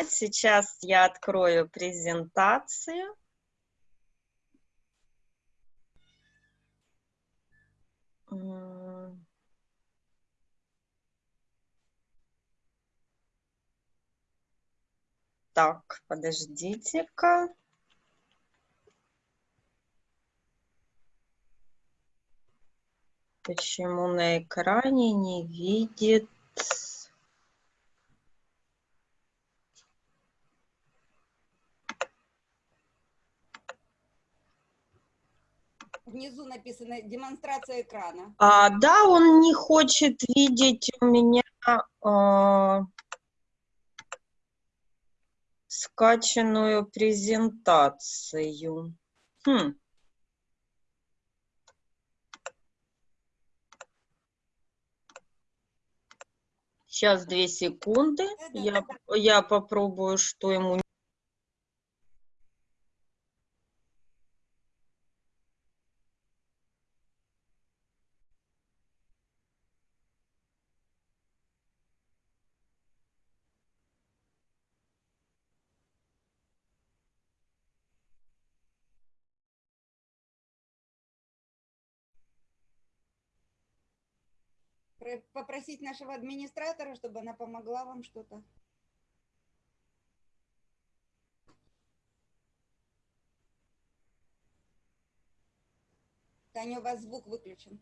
начинать. Сейчас я открою презентацию. Так, подождите-ка. Почему на экране не видит... Внизу написано демонстрация экрана. А, да, он не хочет видеть у меня а, скачанную презентацию. Хм. Сейчас две секунды. Я, я попробую, что ему попросить нашего администратора, чтобы она помогла вам что-то. Таня, у вас звук выключен.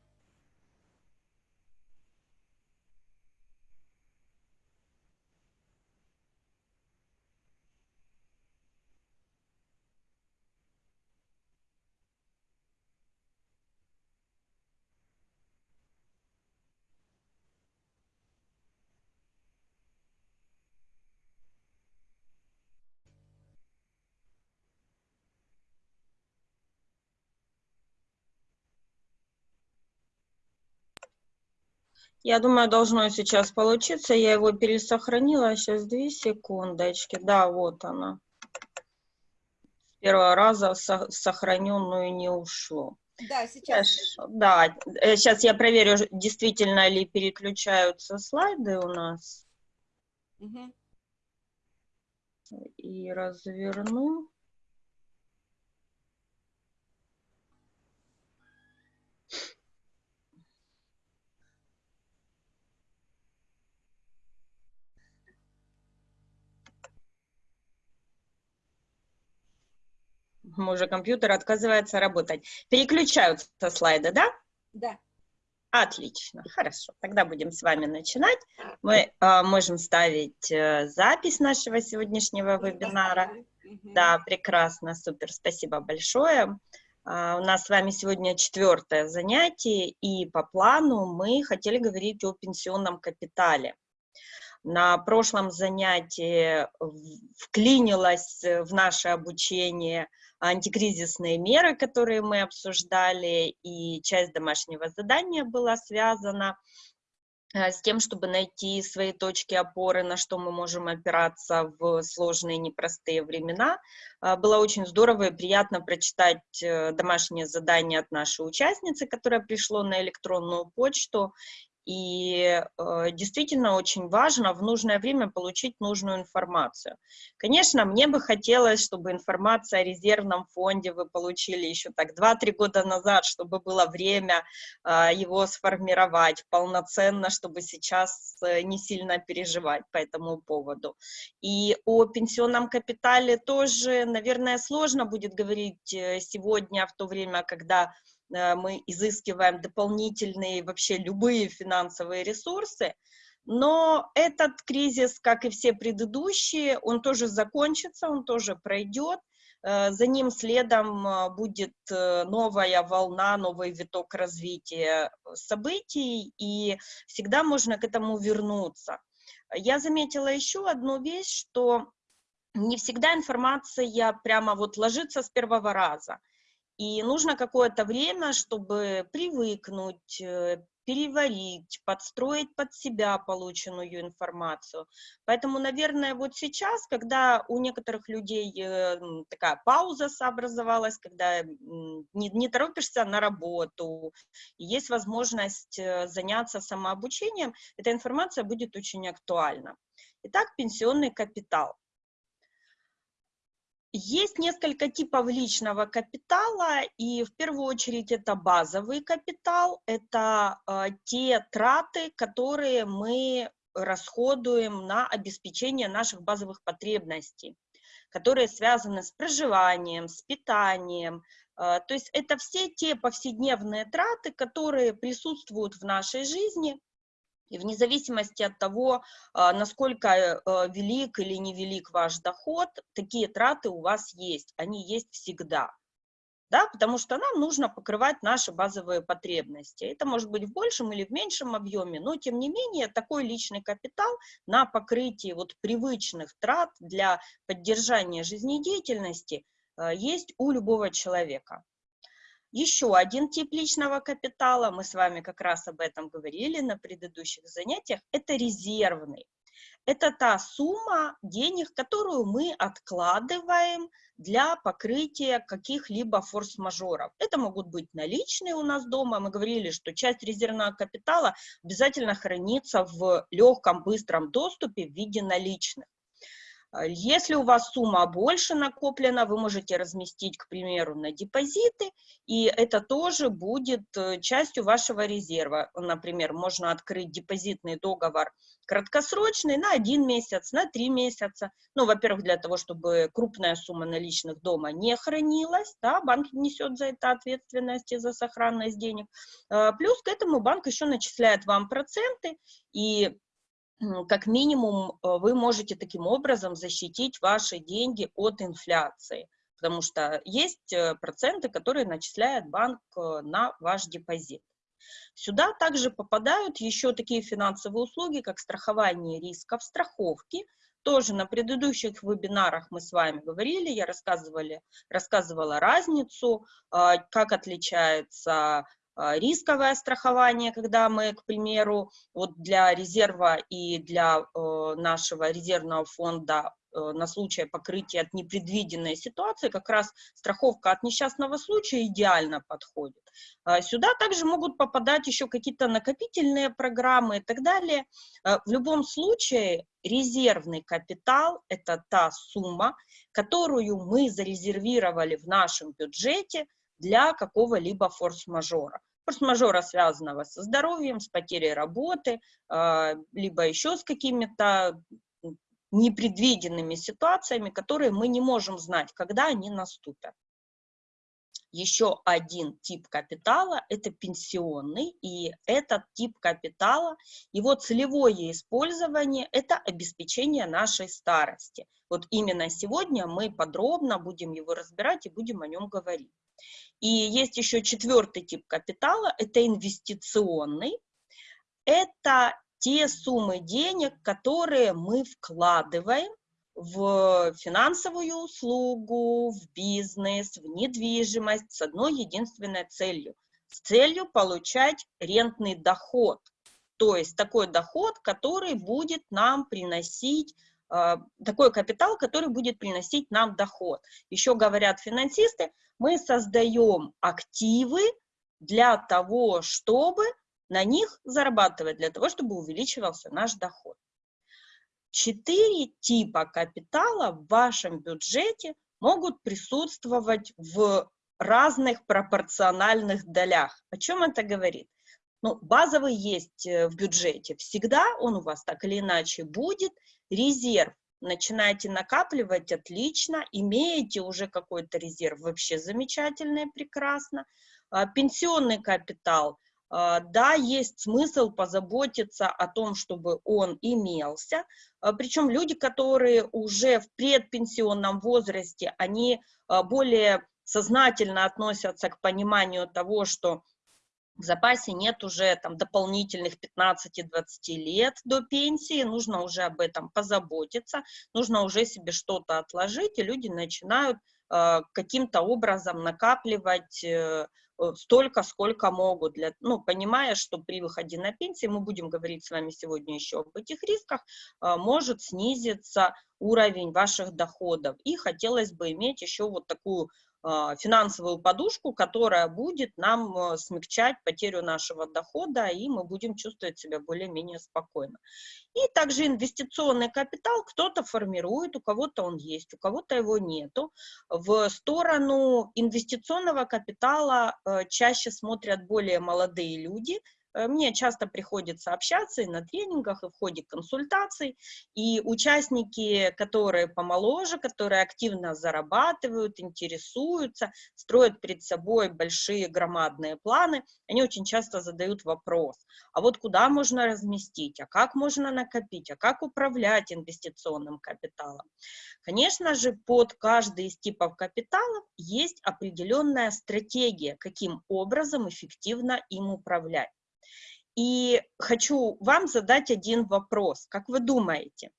Я думаю, должно сейчас получиться. Я его пересохранила. Сейчас две секундочки. Да, вот она. С первого раза сохраненную не ушло. Да, сейчас. Да, сейчас э, я проверю, действительно ли переключаются слайды у нас. Угу. И разверну. Уже компьютер отказывается работать. Переключаются слайды, да? Да. Отлично, хорошо. Тогда будем с вами начинать. Мы э, можем ставить э, запись нашего сегодняшнего вебинара. Угу. Да, прекрасно, супер, спасибо большое. Uh, у нас с вами сегодня четвертое занятие, и по плану мы хотели говорить о пенсионном капитале. На прошлом занятии вклинилась в наше обучение антикризисные меры, которые мы обсуждали, и часть домашнего задания была связана э, с тем, чтобы найти свои точки опоры, на что мы можем опираться в сложные непростые времена. Э, было очень здорово и приятно прочитать э, домашнее задание от нашей участницы, которое пришло на электронную почту, и э, действительно очень важно в нужное время получить нужную информацию. Конечно, мне бы хотелось, чтобы информация о резервном фонде вы получили еще так 2-3 года назад, чтобы было время э, его сформировать полноценно, чтобы сейчас э, не сильно переживать по этому поводу. И о пенсионном капитале тоже, наверное, сложно будет говорить э, сегодня, в то время, когда мы изыскиваем дополнительные вообще любые финансовые ресурсы, но этот кризис, как и все предыдущие, он тоже закончится, он тоже пройдет, э, за ним следом э, будет новая волна, новый виток развития событий, и всегда можно к этому вернуться. Я заметила еще одну вещь, что не всегда информация прямо вот ложится с первого раза. И нужно какое-то время, чтобы привыкнуть, э, переварить, подстроить под себя полученную информацию. Поэтому, наверное, вот сейчас, когда у некоторых людей э, такая пауза образовалась, когда не, не торопишься на работу, есть возможность э, заняться самообучением, эта информация будет очень актуальна. Итак, пенсионный капитал. Есть несколько типов личного капитала, и в первую очередь это базовый капитал, это э, те траты, которые мы расходуем на обеспечение наших базовых потребностей, которые связаны с проживанием, с питанием. Э, то есть это все те повседневные траты, которые присутствуют в нашей жизни, и вне зависимости от того, а, насколько э, велик или невелик ваш доход, такие траты у вас есть, они есть всегда. Да, потому что нам нужно покрывать наши базовые потребности. Это может быть в большем или в меньшем объеме, но тем не менее такой личный капитал на покрытие вот привычных трат для поддержания жизнедеятельности э, есть у любого человека. Еще один тип личного капитала, мы с вами как раз об этом говорили на предыдущих занятиях, это резервный. Это та сумма денег, которую мы откладываем для покрытия каких-либо форс-мажоров. Это могут быть наличные у нас дома. Мы говорили, что часть резервного капитала обязательно хранится в легком, быстром доступе в виде наличных. А, если у вас сумма больше накоплена, вы можете разместить, к примеру, на депозиты, и это тоже будет э, частью вашего резерва. Например, можно открыть депозитный договор краткосрочный на один месяц, на три месяца. Ну, во-первых, для того, чтобы крупная сумма наличных дома не хранилась, да, банк несет за это ответственность и за сохранность денег. А, плюс к этому банк еще начисляет вам проценты, и как минимум э, вы можете таким образом защитить ваши деньги от инфляции, потому что есть э, проценты, которые начисляет банк э, на ваш депозит. Сюда также попадают еще такие финансовые услуги, как страхование рисков, страховки. Тоже на предыдущих вебинарах мы с вами говорили, я рассказывала разницу, как отличается рисковое страхование, когда мы, к примеру, вот для резерва и для э, нашего резервного фонда э, на случай покрытия от непредвиденной ситуации, как раз страховка от несчастного случая идеально подходит. А, сюда также могут попадать еще какие-то накопительные программы и так далее. А, в любом случае, резервный капитал – это та сумма, которую мы зарезервировали в нашем бюджете для какого-либо форс-мажора форс-мажора, связанного со здоровьем, с потерей работы, а, либо еще с какими-то непредвиденными ситуациями, которые мы не можем знать, когда они наступят. Еще один тип капитала – это пенсионный, и этот тип капитала, его целевое использование – это обеспечение нашей старости. Вот именно сегодня мы подробно будем его разбирать и будем о нем говорить. И есть еще четвертый тип капитала, это инвестиционный. Это те суммы денег, которые мы вкладываем в финансовую услугу, в бизнес, в недвижимость с одной единственной целью. С целью получать рентный доход. То есть такой доход, который будет нам приносить такой капитал, который будет приносить нам доход. Еще говорят финансисты, мы создаем активы для того, чтобы на них зарабатывать, для того, чтобы увеличивался наш доход. Четыре типа капитала в вашем бюджете могут присутствовать в разных пропорциональных долях. О чем это говорит? Ну, базовый есть э, в бюджете всегда, он у вас так или иначе будет. Резерв начинаете накапливать, отлично, имеете уже какой-то резерв, вообще замечательно и прекрасно. А, пенсионный капитал, а, да, есть смысл позаботиться о том, чтобы он имелся, а, причем люди, которые уже в предпенсионном возрасте, они более сознательно относятся к пониманию того, что в запасе нет уже там дополнительных 15-20 лет до пенсии, нужно уже об этом позаботиться, нужно уже себе что-то отложить, и люди начинают э, каким-то образом накапливать э, столько, сколько могут, для, ну, понимая, что при выходе на пенсию, мы будем говорить с вами сегодня еще об этих рисках, э, может снизиться уровень ваших доходов. И хотелось бы иметь еще вот такую финансовую подушку, которая будет нам э, смягчать потерю нашего дохода, и мы будем чувствовать себя более-менее спокойно. И также инвестиционный капитал кто-то формирует, у кого-то он есть, у кого-то его нету. В сторону инвестиционного капитала э, чаще смотрят более молодые люди – мне часто приходится общаться и на тренингах, и в ходе консультаций, и участники, которые помоложе, которые активно зарабатывают, интересуются, строят перед собой большие громадные планы, они очень часто задают вопрос, а вот куда можно разместить, а как можно накопить, а как управлять инвестиционным капиталом? Конечно же, под каждый из типов капиталов есть определенная стратегия, каким образом эффективно им управлять. И хочу вам задать один вопрос. Как вы думаете,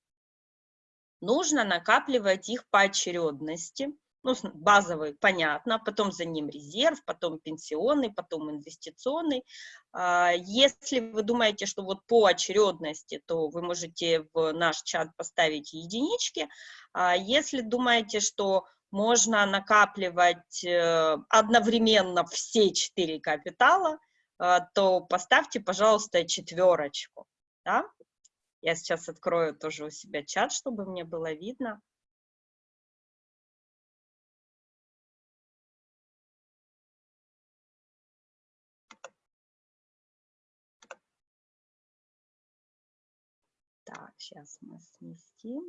нужно накапливать их по очередности? Ну, базовый, понятно, потом за ним резерв, потом пенсионный, потом инвестиционный. А, если вы думаете, что вот по очередности, то вы можете в наш чат поставить единички. А если думаете, что можно накапливать э, одновременно все четыре капитала, то поставьте, пожалуйста, четверочку. Да? Я сейчас открою тоже у себя чат, чтобы мне было видно. Так, сейчас мы сместим.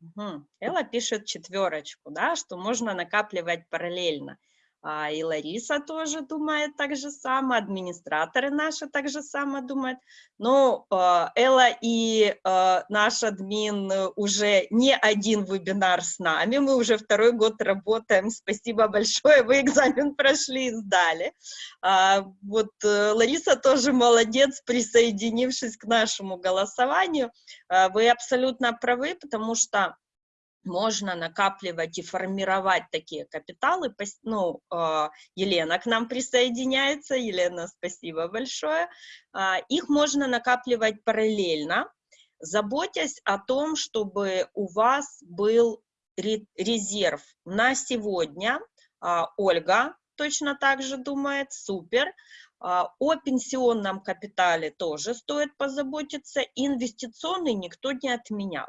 Угу. Элла пишет четверочку, да, что можно накапливать параллельно. А, и Лариса тоже думает так же самое, администраторы наши так же самое думают. Но а, Элла и а, наш админ уже не один вебинар с нами, мы уже второй год работаем, спасибо большое, вы экзамен прошли и сдали. Вот э, Лариса тоже молодец, присоединившись к нашему голосованию. Вы абсолютно правы, потому что можно накапливать и формировать такие капиталы. Ну, а, Елена к нам присоединяется. Елена, спасибо большое. А, их можно накапливать параллельно, заботясь о том, чтобы у вас был резерв на сегодня. А, Ольга точно так же думает, супер. О пенсионном капитале тоже стоит позаботиться. Инвестиционный никто не отменял.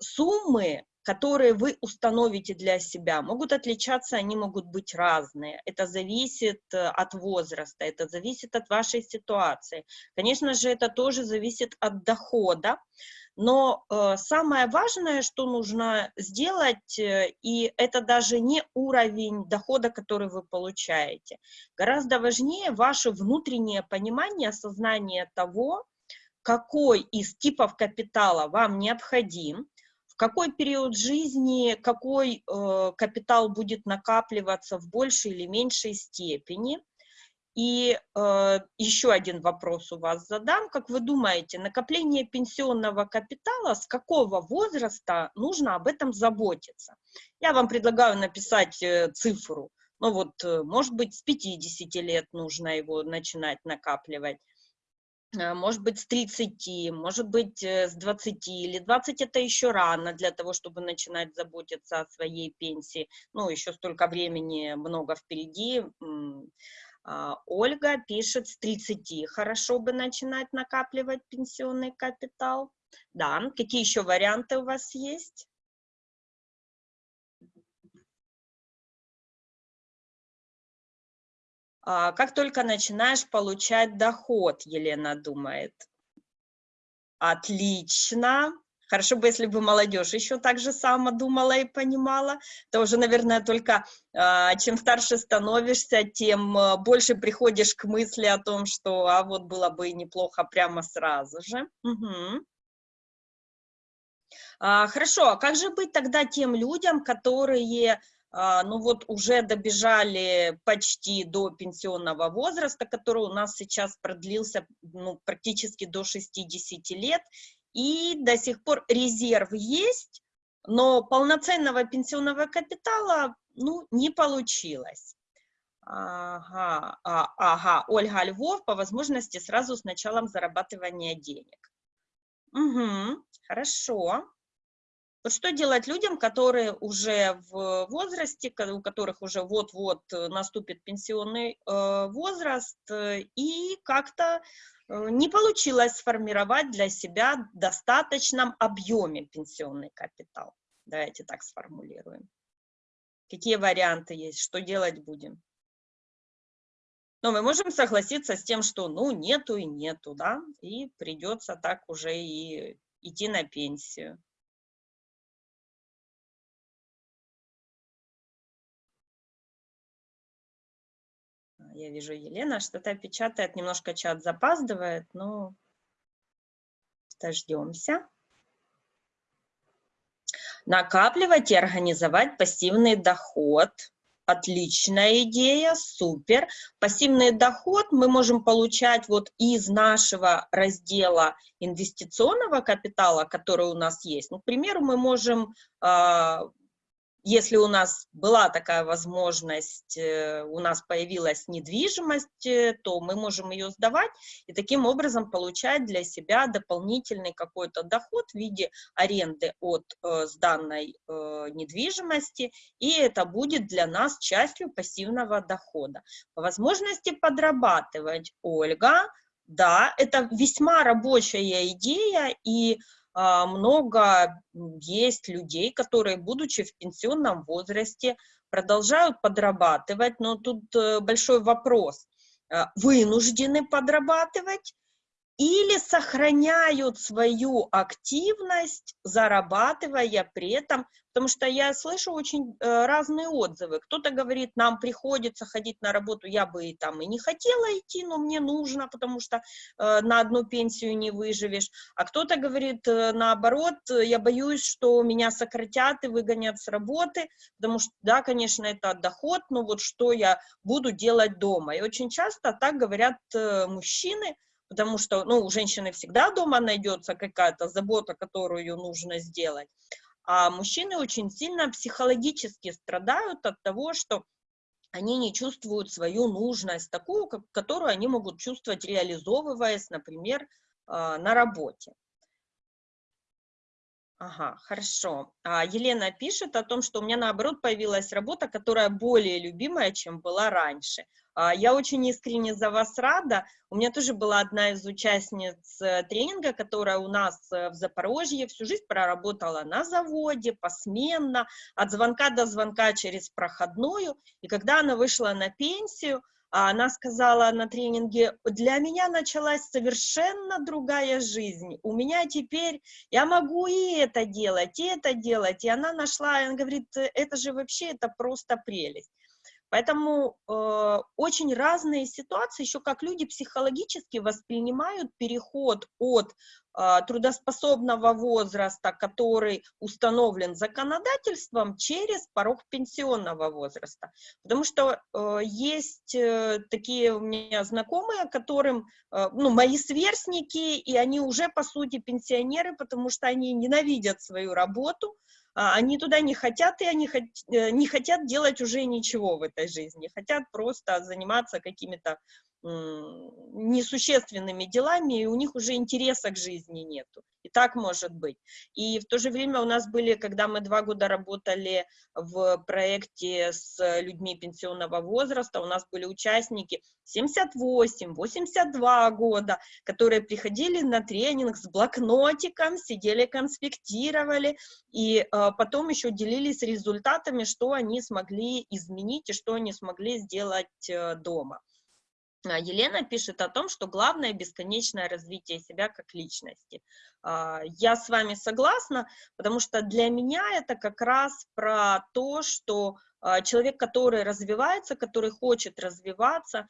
Суммы которые вы установите для себя, могут отличаться, они могут быть разные. Это зависит э, от возраста, это зависит от вашей ситуации. Конечно же, это тоже зависит от дохода. Но э, самое важное, что нужно сделать, э, и это даже не уровень дохода, который вы получаете. Гораздо важнее ваше внутреннее понимание, осознание того, какой из типов капитала вам необходим, какой период жизни какой э, капитал будет накапливаться в большей или меньшей степени. И э, еще один вопрос у вас задам. Как вы думаете, накопление пенсионного капитала, с какого возраста нужно об этом заботиться? Я вам предлагаю написать э, цифру. Ну вот, э, может быть, с 50 лет нужно его начинать накапливать может быть, с 30, может быть, э, с 20, или 20 это еще рано для того, чтобы начинать заботиться о своей пенсии. Ну, еще столько времени много впереди. А, Ольга пишет, с 30 хорошо бы начинать накапливать пенсионный капитал. Да, какие еще варианты у вас есть? Как только начинаешь получать доход, Елена думает. Отлично. Хорошо бы, если бы молодежь еще так же само думала и понимала. Это уже, наверное, только а, чем старше становишься, тем а, больше приходишь к мысли о том, что а вот было бы неплохо прямо сразу же. Угу. Хорошо, а как же быть тогда тем людям, которые а, ну вот уже добежали почти до пенсионного возраста, который у нас сейчас продлился ну, практически до 60 лет, и до сих пор резерв есть, но полноценного пенсионного капитала ну, не получилось. Ага, а, ага, Ольга Львов, по возможности сразу с началом зарабатывания денег. Угу, хорошо. Что делать людям, которые уже в возрасте, у которых уже вот-вот наступит пенсионный э, возраст, э, и как-то э, не получилось сформировать для себя в достаточном объеме пенсионный капитал. Давайте так сформулируем. Какие варианты есть, что делать будем? Но мы можем согласиться с тем, что ну нету и нету, да, и придется так уже и идти на пенсию. Я вижу, Елена что-то печатает, немножко чат запаздывает, но дождемся. Накапливать и организовать пассивный доход. Отличная идея, супер. Пассивный доход мы можем получать вот из нашего раздела инвестиционного капитала, который у нас есть. Ну, к примеру, мы можем а, если у нас была такая возможность, э, у нас появилась недвижимость, э, то мы можем ее сдавать и таким образом получать для себя дополнительный какой-то доход в виде аренды от э, сданной недвижимости, и это будет для нас частью пассивного дохода. По возможности подрабатывать, Ольга, да, это весьма рабочая идея, и много есть людей, которые, будучи в пенсионном возрасте, продолжают подрабатывать, но тут э, большой вопрос. А, вынуждены подрабатывать или сохраняют свою активность, зарабатывая при этом, потому что я слышу очень э, разные отзывы. Кто-то говорит, нам приходится ходить на работу, я бы и там и не хотела идти, но мне нужно, потому что э, на одну пенсию не выживешь. А кто-то говорит, э, наоборот, я боюсь, что меня сократят и выгонят с работы, потому что, да, конечно, это доход, но вот что я буду делать дома. И очень часто так говорят мужчины, потому что, ну, у женщины всегда дома найдется какая-то забота, которую нужно сделать, а мужчины очень сильно психологически страдают от того, что они не чувствуют свою нужность, такую, которую они могут чувствовать, реализовываясь, например, а, на работе. Ага, хорошо. А Елена пишет о том, что у меня, наоборот, появилась работа, которая более любимая, чем была раньше. А, я очень искренне за вас рада. У меня тоже была одна из участниц э, тренинга, которая у нас э, в Запорожье всю жизнь проработала на заводе, посменно, от звонка до звонка через проходную. И когда она вышла на пенсию, она сказала на тренинге, для меня началась совершенно другая жизнь. У меня теперь, я могу и это делать, и это делать. И она нашла, она говорит, это же вообще, это просто прелесть. Поэтому э, очень разные ситуации, еще как люди психологически воспринимают переход от трудоспособного возраста, который установлен законодательством, через порог пенсионного возраста. Потому что э, есть э, такие у меня знакомые, которым, э, ну, мои сверстники, и они уже, по сути, пенсионеры, потому что они ненавидят свою работу, а, они туда не хотят, и они э, не хотят делать уже ничего в этой жизни, хотят просто заниматься какими-то несущественными делами, и у них уже интереса к жизни нету. И так может быть. И в то же время у нас были, когда мы два года работали в проекте с людьми пенсионного возраста, у нас были участники 78, 82 года, которые приходили на тренинг с блокнотиком, сидели, конспектировали, и э, потом еще делились результатами, что они смогли изменить и что они смогли сделать э, дома. А, Елена пишет о том, что главное бесконечное развитие себя как личности. А, я с вами согласна, потому что для меня это как раз про то, что а, человек, который развивается, который хочет развиваться,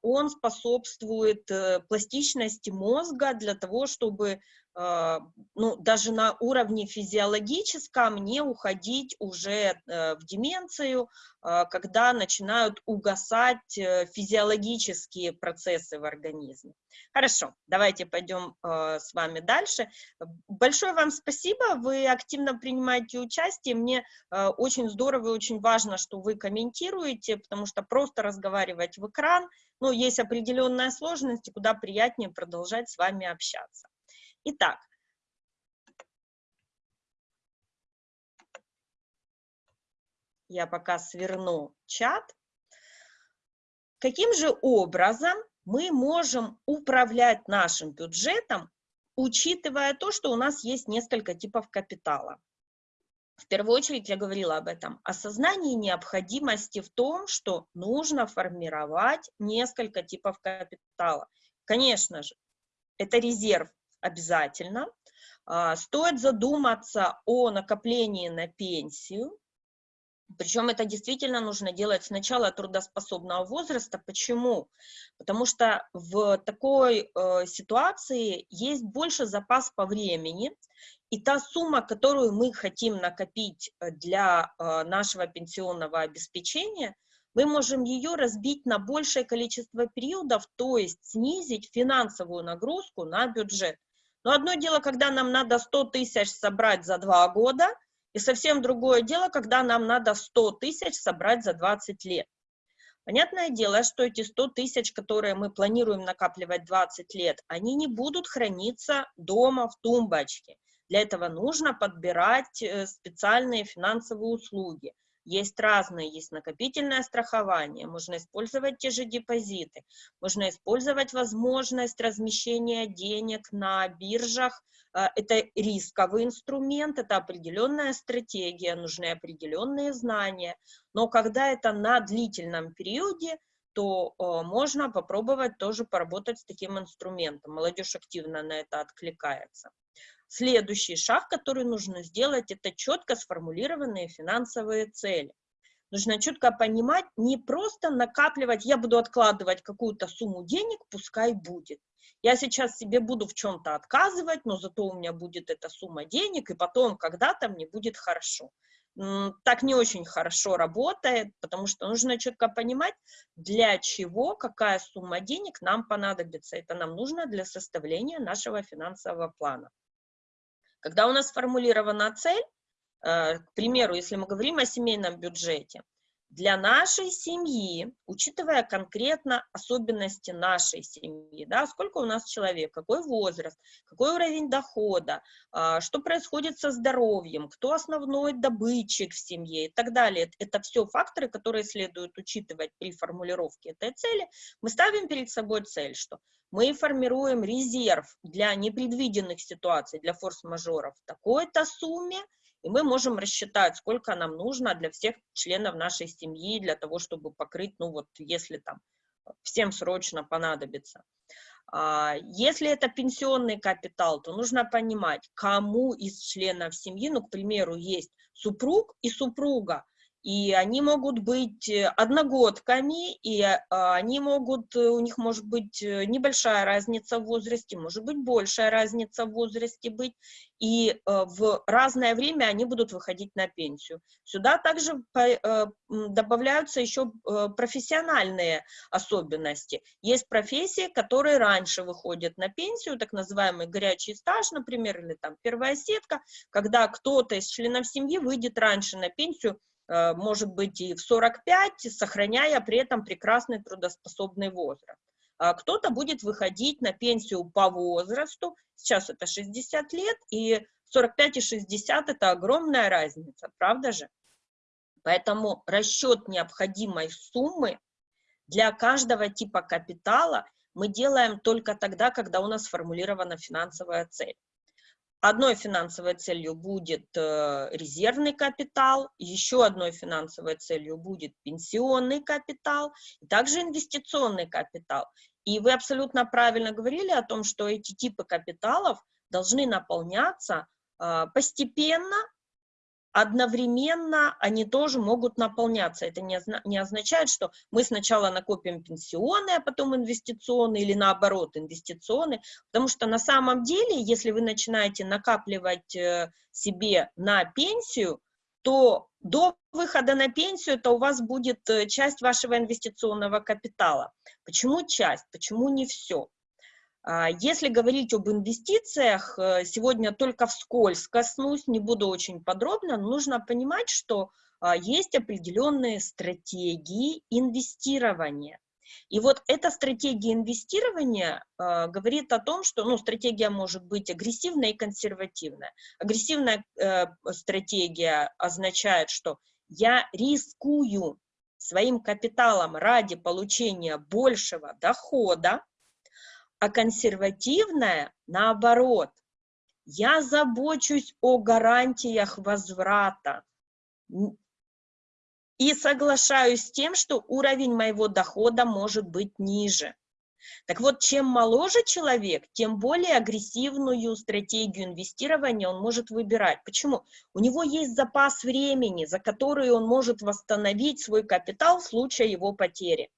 он способствует э, пластичности мозга для того, чтобы ну, даже на уровне физиологическом не уходить уже э, в деменцию, а, когда начинают угасать э, физиологические процессы в организме. Хорошо, давайте пойдем э, с вами дальше. Большое вам спасибо, вы активно принимаете участие. Мне очень здорово и очень важно, что вы комментируете, потому что просто разговаривать в экран, ну, есть определенная сложность, куда приятнее продолжать с вами общаться. Итак, Я пока сверну чат. Каким же образом мы можем управлять нашим бюджетом, учитывая то, что у нас есть несколько типов капитала? В первую очередь я говорила об этом. Осознание необходимости в том, что нужно формировать несколько типов капитала. Конечно же, это резерв обязательно. А, стоит задуматься о накоплении на пенсию, причем это действительно нужно делать с начала трудоспособного возраста. Почему? Потому что в такой э, ситуации есть больше запас по времени, и та сумма, которую мы хотим накопить э, для э, нашего пенсионного обеспечения, мы можем ее разбить на большее количество периодов, то есть снизить финансовую нагрузку на бюджет. Но одно дело, когда нам надо 100 тысяч собрать за два года, и совсем другое дело, когда нам надо 100 тысяч собрать за 20 лет. Понятное дело, что эти 100 тысяч, которые мы планируем накапливать 20 лет, они не будут храниться дома в тумбочке. Для этого нужно подбирать э, специальные финансовые услуги. Есть разные, есть накопительное страхование, можно использовать те же депозиты, можно использовать возможность размещения денег на биржах. А, это рисковый инструмент, это определенная стратегия, нужны определенные знания. Но когда это на длительном периоде, то э, можно попробовать тоже поработать с таким инструментом. Молодежь активно на это откликается. Следующий шаг, который нужно сделать, это четко сформулированные финансовые цели. Нужно четко понимать, не просто накапливать, я буду откладывать какую-то сумму денег, пускай будет. Я сейчас себе буду в чем-то отказывать, но зато у меня будет эта сумма денег, и потом когда-то мне будет хорошо. Так не очень хорошо работает, потому что нужно четко понимать, для чего, какая сумма денег нам понадобится. Это нам нужно для составления нашего финансового плана. Когда у нас сформулирована цель, э, к примеру, если мы говорим о семейном бюджете, для нашей семьи, учитывая конкретно особенности нашей семьи, да, сколько у нас человек, какой возраст, какой уровень дохода, а, что происходит со здоровьем, кто основной добытчик в семье и так далее. Это все факторы, которые следует учитывать при формулировке этой цели. Мы ставим перед собой цель, что мы формируем резерв для непредвиденных ситуаций, для форс-мажоров в такой-то сумме, и мы можем рассчитать, сколько нам нужно для всех членов нашей семьи, для того, чтобы покрыть, ну вот, если там всем срочно понадобится. А, если это пенсионный капитал, то нужно понимать, кому из членов семьи, ну, к примеру, есть супруг и супруга, и они могут быть э, одногодками, и а, они могут, э, у них может быть э, небольшая разница в возрасте, может быть большая разница в возрасте быть, и в разное время они будут выходить на пенсию. Сюда также добавляются еще профессиональные особенности. Есть профессии, которые раньше выходят на пенсию, так называемый горячий стаж, например, или там первая сетка, когда кто-то из членов семьи выйдет раньше на пенсию, может быть и в 45, сохраняя при этом прекрасный трудоспособный возраст. А кто-то будет выходить на пенсию по возрасту, сейчас это 60 лет, и 45 и 60 это огромная разница, правда же? Поэтому расчет необходимой суммы для каждого типа капитала мы делаем только тогда, когда у нас сформулирована финансовая цель. Одной финансовой целью будет э, резервный капитал, еще одной финансовой целью будет пенсионный капитал, также инвестиционный капитал. И вы абсолютно правильно говорили о том, что эти типы капиталов должны наполняться э, постепенно, одновременно они тоже могут наполняться. Это не, не означает, что мы сначала накопим пенсионные, а потом инвестиционные, или наоборот, инвестиционные, потому что на самом деле, если вы начинаете накапливать э, себе на пенсию, то до выхода на пенсию это у вас будет э, часть вашего инвестиционного капитала. Почему часть? Почему не все? А, если говорить об инвестициях, э, сегодня только вскользь коснусь, не буду очень подробно, но нужно понимать, что а, есть определенные стратегии инвестирования. И вот эта стратегия инвестирования э, говорит о том, что ну, стратегия может быть агрессивная и консервативная. Агрессивная э, стратегия означает, что я рискую своим капиталом ради получения большего дохода, а консервативная наоборот. Я забочусь о гарантиях возврата и соглашаюсь с тем, что уровень моего дохода может быть ниже. Так вот, чем моложе человек, тем более агрессивную стратегию инвестирования он может выбирать. Почему? У него есть запас времени, за который он может восстановить свой капитал в случае его потери.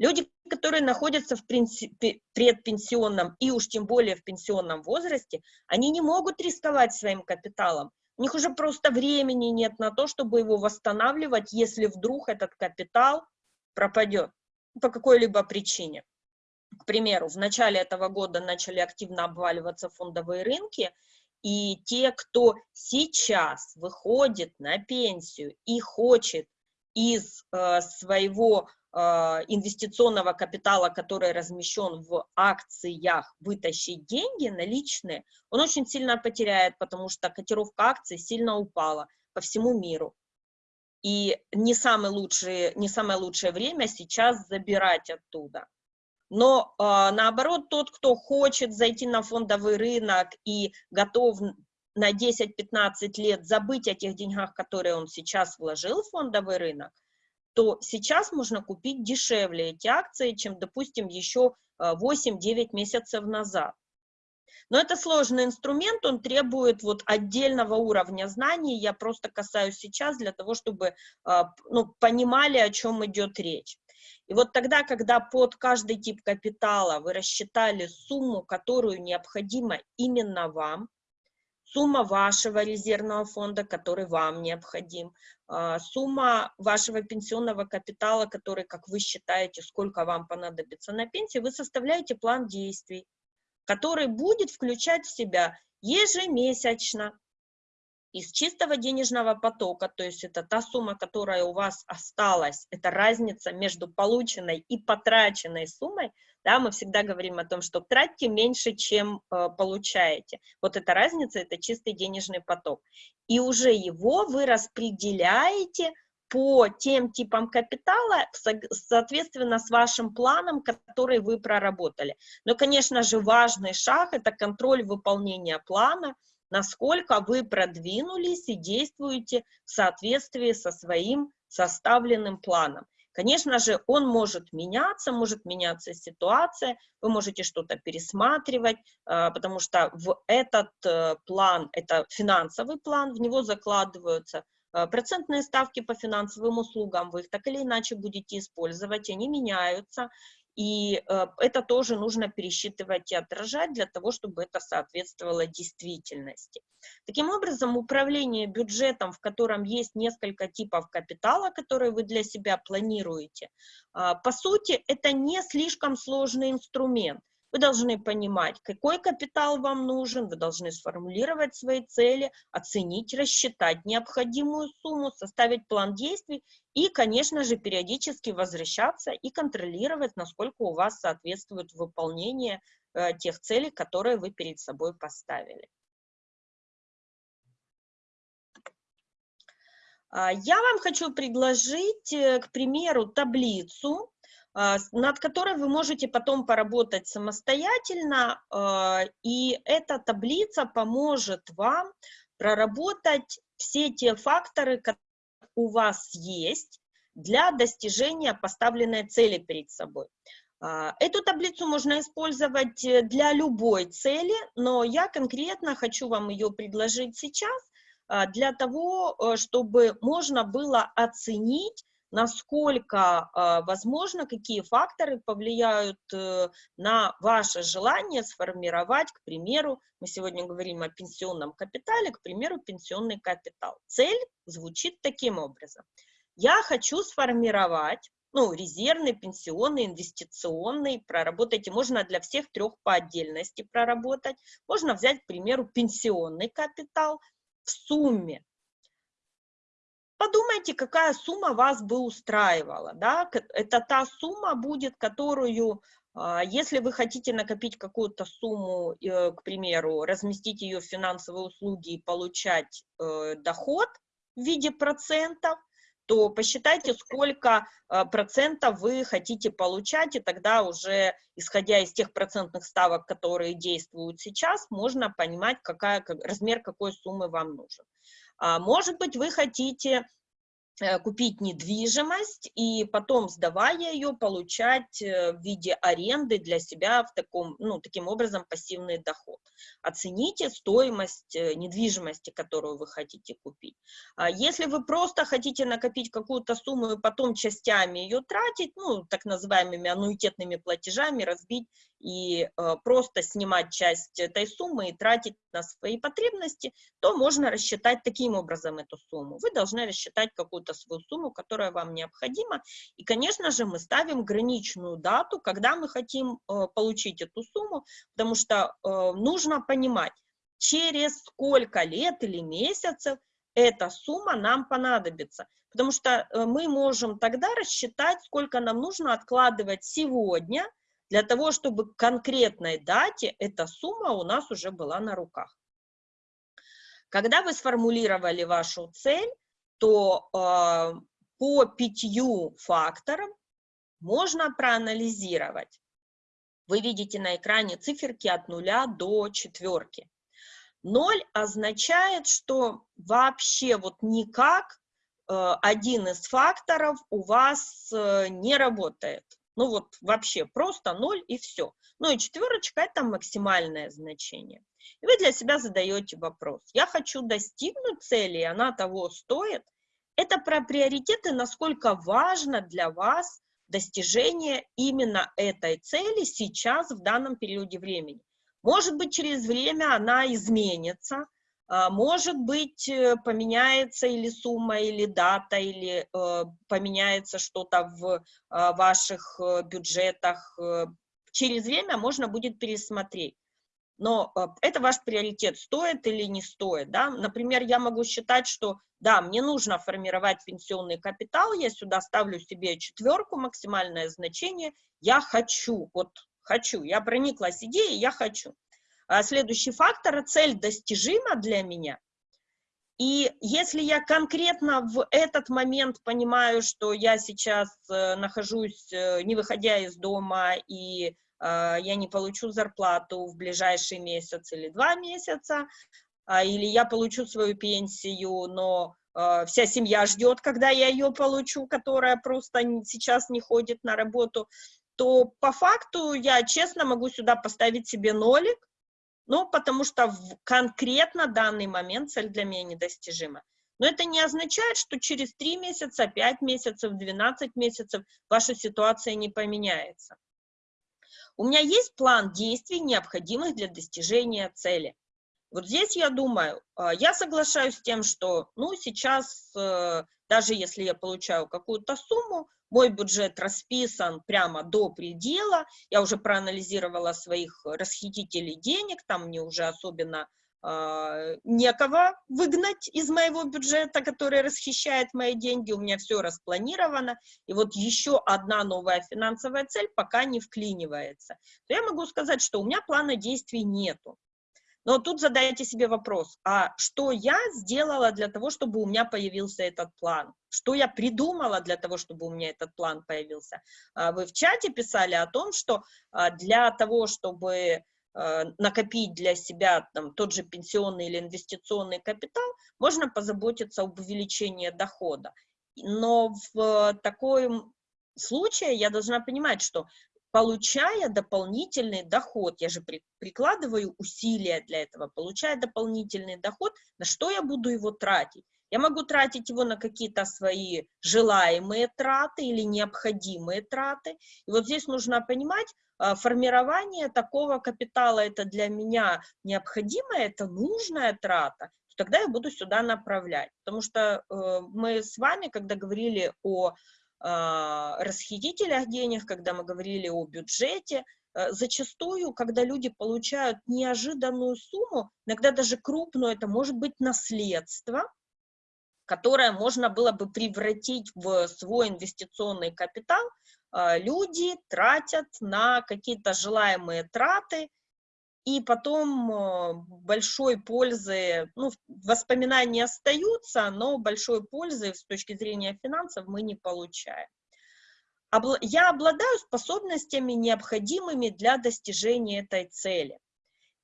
Люди, которые находятся в предпенсионном и уж тем более в пенсионном возрасте, они не могут рисковать своим капиталом. У них уже просто времени нет на то, чтобы его восстанавливать, если вдруг этот капитал пропадет по какой-либо причине. К примеру, в начале этого года начали активно обваливаться фондовые рынки, и те, кто сейчас выходит на пенсию и хочет из э, своего инвестиционного капитала, который размещен в акциях, вытащить деньги наличные, он очень сильно потеряет, потому что котировка акций сильно упала по всему миру. И не самое лучшее, не самое лучшее время сейчас забирать оттуда. Но э, наоборот, тот, кто хочет зайти на фондовый рынок и готов на 10-15 лет забыть о тех деньгах, которые он сейчас вложил в фондовый рынок, то сейчас можно купить дешевле эти акции, чем, допустим, еще 8-9 месяцев назад. Но это сложный инструмент, он требует вот отдельного уровня знаний, я просто касаюсь сейчас для того, чтобы ну, понимали, о чем идет речь. И вот тогда, когда под каждый тип капитала вы рассчитали сумму, которую необходимо именно вам, сумма вашего резервного фонда, который вам необходим, а, сумма вашего пенсионного капитала, который, как вы считаете, сколько вам понадобится на пенсии, вы составляете план действий, который будет включать в себя ежемесячно из чистого денежного потока, то есть это та сумма, которая у вас осталась, это разница между полученной и потраченной суммой, да, мы всегда говорим о том, что тратьте меньше, чем э, получаете. Вот эта разница, это чистый денежный поток. И уже его вы распределяете по тем типам капитала, соответственно, с вашим планом, который вы проработали. Но, конечно же, важный шаг – это контроль выполнения плана – насколько вы продвинулись и действуете в соответствии со своим составленным планом. Конечно же, он может меняться, может меняться ситуация, вы можете что-то пересматривать, а, потому что в этот э, план, это финансовый план, в него закладываются а, процентные ставки по финансовым услугам, вы их так или иначе будете использовать, они меняются, и э, это тоже нужно пересчитывать и отражать для того, чтобы это соответствовало действительности. Таким образом, управление бюджетом, в котором есть несколько типов капитала, которые вы для себя планируете, э, по сути, это не слишком сложный инструмент. Вы должны понимать, какой капитал вам нужен, вы должны сформулировать свои цели, оценить, рассчитать необходимую сумму, составить план действий и, конечно же, периодически возвращаться и контролировать, насколько у вас соответствует выполнение э, тех целей, которые вы перед собой поставили. А, я вам хочу предложить, э, к примеру, таблицу, над которой вы можете потом поработать самостоятельно, а, и эта таблица поможет вам проработать все те факторы, которые у вас есть для достижения поставленной цели перед собой. А, эту таблицу можно использовать э, для любой цели, но я конкретно хочу вам ее предложить сейчас для того, э, чтобы можно было оценить насколько э, возможно, какие факторы повлияют э, на ваше желание сформировать, к примеру, мы сегодня говорим о пенсионном капитале, к примеру, пенсионный капитал. Цель звучит таким образом. Я хочу сформировать ну, резервный, пенсионный, инвестиционный, проработайте, можно для всех трех по отдельности проработать, можно взять, к примеру, пенсионный капитал в сумме Подумайте, какая сумма вас бы устраивала. Да? Это та сумма будет, которую, а, если вы хотите накопить какую-то сумму, э, к примеру, разместить ее в финансовые услуги и получать э, доход в виде процентов, то посчитайте, сколько э, процентов вы хотите получать, и тогда уже, исходя из тех процентных ставок, которые действуют сейчас, можно понимать, какая, размер какой суммы вам нужен. А, может быть, вы хотите Э, купить недвижимость и потом, сдавая ее, получать э, в виде аренды для себя в таком, ну, таким образом пассивный доход. Оцените стоимость э, недвижимости, которую вы хотите купить. А если вы просто хотите накопить какую-то сумму и потом частями ее тратить, ну, так называемыми аннуитетными платежами разбить и э, просто снимать часть этой суммы и тратить на свои потребности, то можно рассчитать таким образом эту сумму. Вы должны рассчитать какую-то свою сумму, которая вам необходима. И, конечно же, мы ставим граничную дату, когда мы хотим э, получить эту сумму, потому что э, нужно понимать, через сколько лет или месяцев эта сумма нам понадобится. Потому что мы можем тогда рассчитать, сколько нам нужно откладывать сегодня – для того, чтобы к конкретной дате эта сумма у нас уже была на руках. Когда вы сформулировали вашу цель, то э, по пятью факторам можно проанализировать. Вы видите на экране циферки от нуля до четверки. Ноль означает, что вообще вот никак э, один из факторов у вас э, не работает. Ну вот вообще просто ноль и все. Ну и четверочка это максимальное значение. И вы для себя задаете вопрос. Я хочу достигнуть цели, и она того стоит. Это про приоритеты, насколько важно для вас достижение именно этой цели сейчас, в данном периоде времени. Может быть, через время она изменится, может быть, э, поменяется или сумма, или дата, или э, поменяется что-то в а, ваших э, бюджетах. Через время можно будет пересмотреть. Но это ваш приоритет, стоит или не стоит. Да? Например, я могу считать, что да, мне нужно формировать пенсионный капитал, я сюда ставлю себе четверку, максимальное значение, я хочу, вот хочу, я прониклась идеей, я хочу. А следующий фактор, цель достижима для меня. И если я конкретно в этот момент понимаю, что я сейчас э, нахожусь, э, не выходя из дома, и э, я не получу зарплату в ближайший месяц или два месяца, э, или я получу свою пенсию, но вся семья ждет, когда я ее получу, которая просто сейчас не ходит на работу, то по факту я честно могу сюда поставить себе нолик, ну, потому что в конкретно данный момент цель для меня недостижима. Но это не означает, что через 3 месяца, 5 месяцев, 12 месяцев ваша ситуация не поменяется. У меня есть план действий, необходимых для достижения цели. Вот здесь я думаю, а, я соглашаюсь с тем, что ну, сейчас, э, даже если я получаю какую-то сумму, мой бюджет расписан прямо до предела, я уже проанализировала своих расхитителей денег, там мне уже особенно э, некого выгнать из моего бюджета, который расхищает мои деньги, у меня все распланировано, и вот еще одна новая финансовая цель пока не вклинивается. То я могу сказать, что у меня плана действий нету. Но тут задайте себе вопрос, а что я сделала для того, чтобы у меня появился этот план? Что я придумала для того, чтобы у меня этот план появился? А, вы в чате писали о том, что а, для того, чтобы а, накопить для себя там, тот же пенсионный или инвестиционный капитал, можно позаботиться об увеличении дохода. Но в таком случае я должна понимать, что получая дополнительный доход, я же при, прикладываю усилия для этого, получая дополнительный доход, на что я буду его тратить? Я могу тратить его на какие-то свои желаемые траты или необходимые траты. И вот здесь нужно понимать, а, формирование такого капитала это для меня необходимая, это нужная трата, тогда я буду сюда направлять. Потому что э, мы с вами, когда говорили о расхитителях денег, когда мы говорили о бюджете, э, зачастую, когда люди получают неожиданную сумму, иногда даже крупную, это может быть наследство, которое можно было бы превратить в свой инвестиционный капитал, а, люди тратят на какие-то желаемые траты, и потом э, большой пользы, ну, воспоминания остаются, но большой пользы с точки зрения финансов мы не получаем. Я обладаю способностями, необходимыми для достижения этой цели.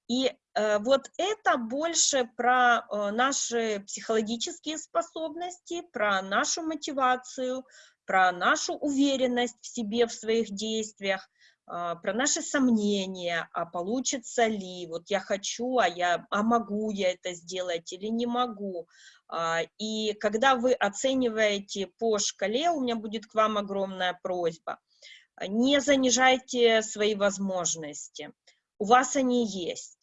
И э, вот это больше про э, наши психологические способности, про нашу мотивацию, про нашу уверенность в себе, в своих действиях, про наши сомнения, а получится ли, вот я хочу, а, я, а могу я это сделать или не могу. Э, и когда вы оцениваете по шкале, у меня будет к вам огромная просьба, не занижайте свои возможности у вас они есть.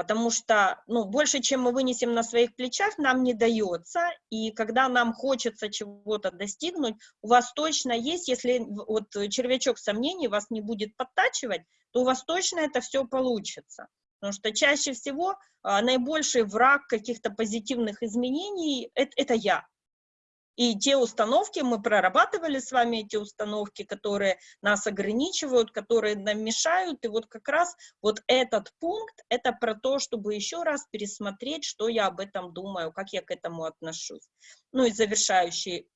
Потому что, ну, больше, чем мы вынесем на своих плечах, нам не дается, и когда нам хочется чего-то достигнуть, у вас точно есть, если вот червячок сомнений вас не будет подтачивать, то у вас точно это все получится. Потому что чаще всего а, наибольший враг каких-то позитивных изменений это, это я. И те установки, мы прорабатывали с вами эти установки, которые нас ограничивают, которые нам мешают. И вот как раз вот этот пункт, это про то, чтобы еще раз пересмотреть, что я об этом думаю, как я к этому отношусь. Ну и завершающий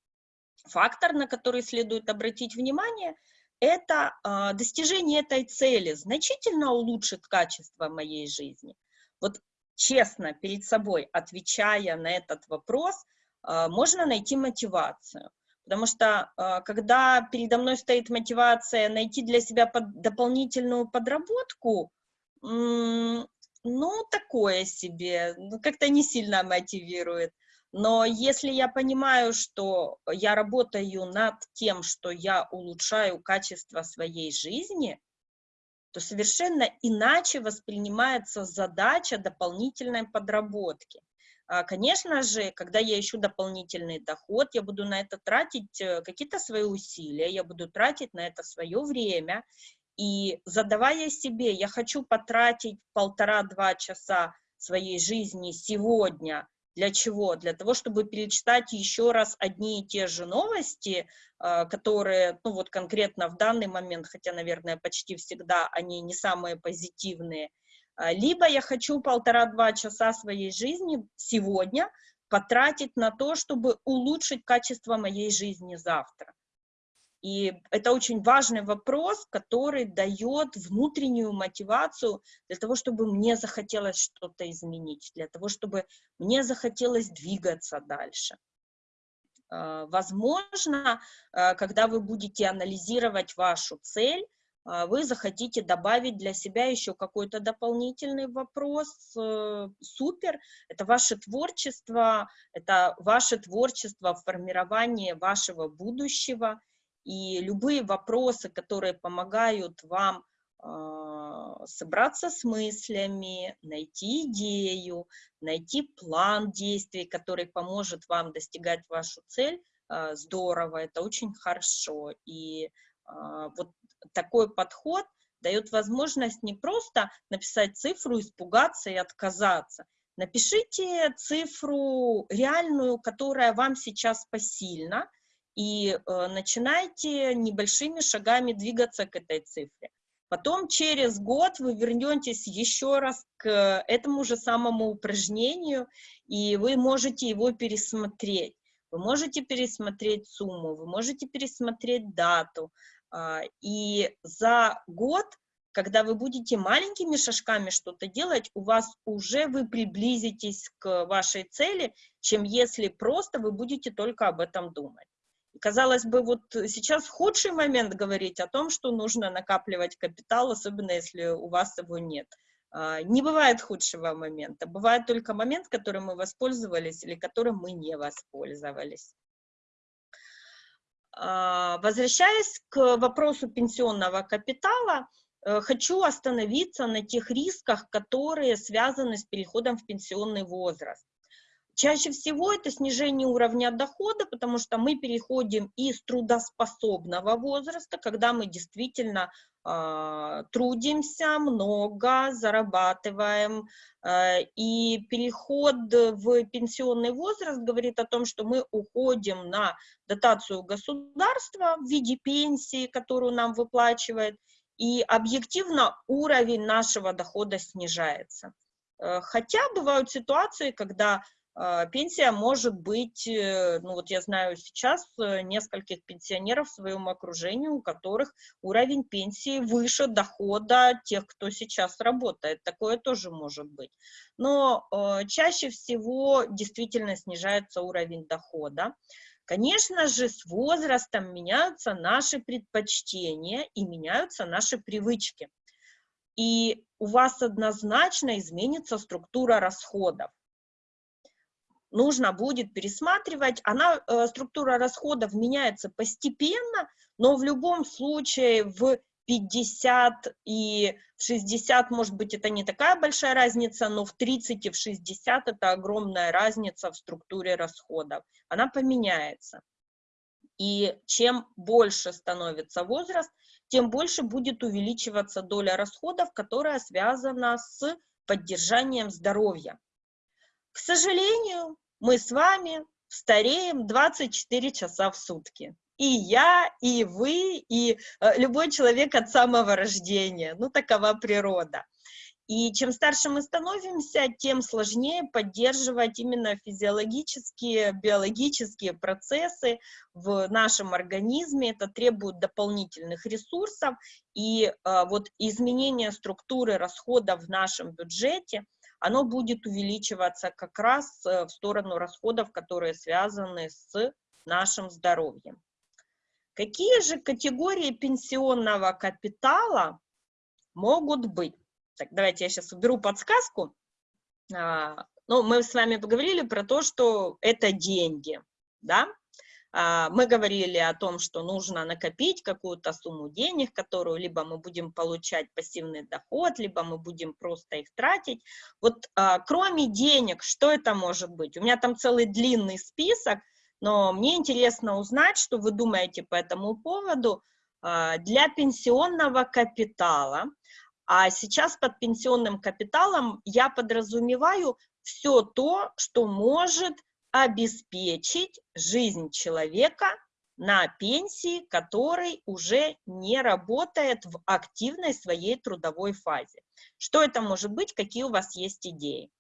фактор, на который следует обратить внимание, это э, достижение этой цели значительно улучшит качество моей жизни. Вот честно перед собой, отвечая на этот вопрос, можно найти мотивацию. Потому что а, когда передо мной стоит мотивация найти для себя под, дополнительную подработку, ну, такое себе, ну, как-то не сильно мотивирует. Но если я понимаю, что я работаю над тем, что я улучшаю качество своей жизни, то совершенно иначе воспринимается задача дополнительной подработки. А, конечно же, когда я ищу дополнительный доход, я буду на это тратить э, какие-то свои усилия, я буду тратить на это свое время, и задавая себе, я хочу потратить полтора-два часа своей жизни сегодня, для чего? Для того, чтобы перечитать еще раз одни и те же новости, а, которые, ну вот конкретно в данный момент, хотя, наверное, почти всегда они не самые позитивные, либо я хочу полтора-два часа своей жизни сегодня потратить на то, чтобы улучшить качество моей жизни завтра. И это очень важный вопрос, который дает внутреннюю мотивацию для того, чтобы мне захотелось что-то изменить, для того, чтобы мне захотелось двигаться дальше. А, возможно, а, когда вы будете анализировать вашу цель, а, вы захотите добавить для себя еще какой-то дополнительный вопрос, э, супер, это ваше творчество, это ваше творчество в формировании вашего будущего, и любые вопросы, которые помогают вам а, собраться с мыслями, найти идею, найти план действий, который поможет вам достигать вашу цель, а, здорово, это очень хорошо. И вот такой подход дает возможность не просто написать цифру, испугаться и отказаться. Напишите цифру реальную, которая вам сейчас посильна, и э, начинайте небольшими шагами двигаться к этой цифре. Потом через год вы вернетесь еще раз к этому же самому упражнению, и вы можете его пересмотреть. Вы можете пересмотреть сумму, вы можете пересмотреть дату, и за год, когда вы будете маленькими шажками что-то делать, у вас уже вы приблизитесь к вашей цели, чем если просто вы будете только об этом думать. Казалось бы, вот сейчас худший момент говорить о том, что нужно накапливать капитал, особенно если у вас его нет. А, не бывает худшего момента, бывает только момент, которым мы воспользовались или которым мы не воспользовались. А, возвращаясь к вопросу пенсионного капитала, э, хочу остановиться на тех рисках, которые связаны с переходом в пенсионный возраст. Чаще всего это снижение уровня дохода, потому что мы переходим из трудоспособного возраста, когда мы действительно трудимся много, зарабатываем, э, и переход в пенсионный возраст говорит о том, что мы уходим на дотацию государства в виде пенсии, которую нам выплачивает, и объективно уровень нашего дохода снижается. Э, хотя бывают ситуации, когда пенсия может быть, э, ну вот я знаю сейчас нескольких пенсионеров в своем окружении, у которых уровень пенсии выше дохода тех, кто сейчас работает. Такое тоже может быть. Но чаще всего действительно снижается уровень дохода. Конечно же, с возрастом меняются наши предпочтения и меняются наши привычки. И у вас однозначно изменится структура расходов. Нужно будет пересматривать. Она, э, структура расходов меняется постепенно, но в любом случае в 50 и в 60, может быть, это не такая большая разница, но в 30 и в 60 это огромная разница в структуре расходов. Она поменяется. И чем больше становится возраст, тем больше будет увеличиваться доля расходов, которая связана с поддержанием здоровья. К сожалению, мы с вами стареем 24 часа в сутки и я, и вы, и э, любой человек от самого рождения. Ну, такова природа. И чем старше мы становимся, тем сложнее поддерживать именно физиологические, биологические процессы в нашем организме. Это требует дополнительных ресурсов. И э, вот изменение структуры расходов в нашем бюджете, оно будет увеличиваться как раз э, в сторону расходов, которые связаны с нашим здоровьем. Какие же категории пенсионного капитала могут быть? Так, давайте я сейчас уберу подсказку. А, ну, мы с вами поговорили про то, что это деньги, да? А, мы говорили о том, что нужно накопить какую-то сумму денег, которую либо мы будем получать пассивный доход, либо мы будем просто их тратить. Вот а, кроме денег, что это может быть? У меня там целый длинный список, но мне интересно узнать, что вы думаете по этому поводу а, для пенсионного капитала. А сейчас под пенсионным капиталом я подразумеваю все то, что может обеспечить жизнь человека на пенсии, который уже не работает в активной своей трудовой фазе. Что это может быть, какие у вас есть идеи?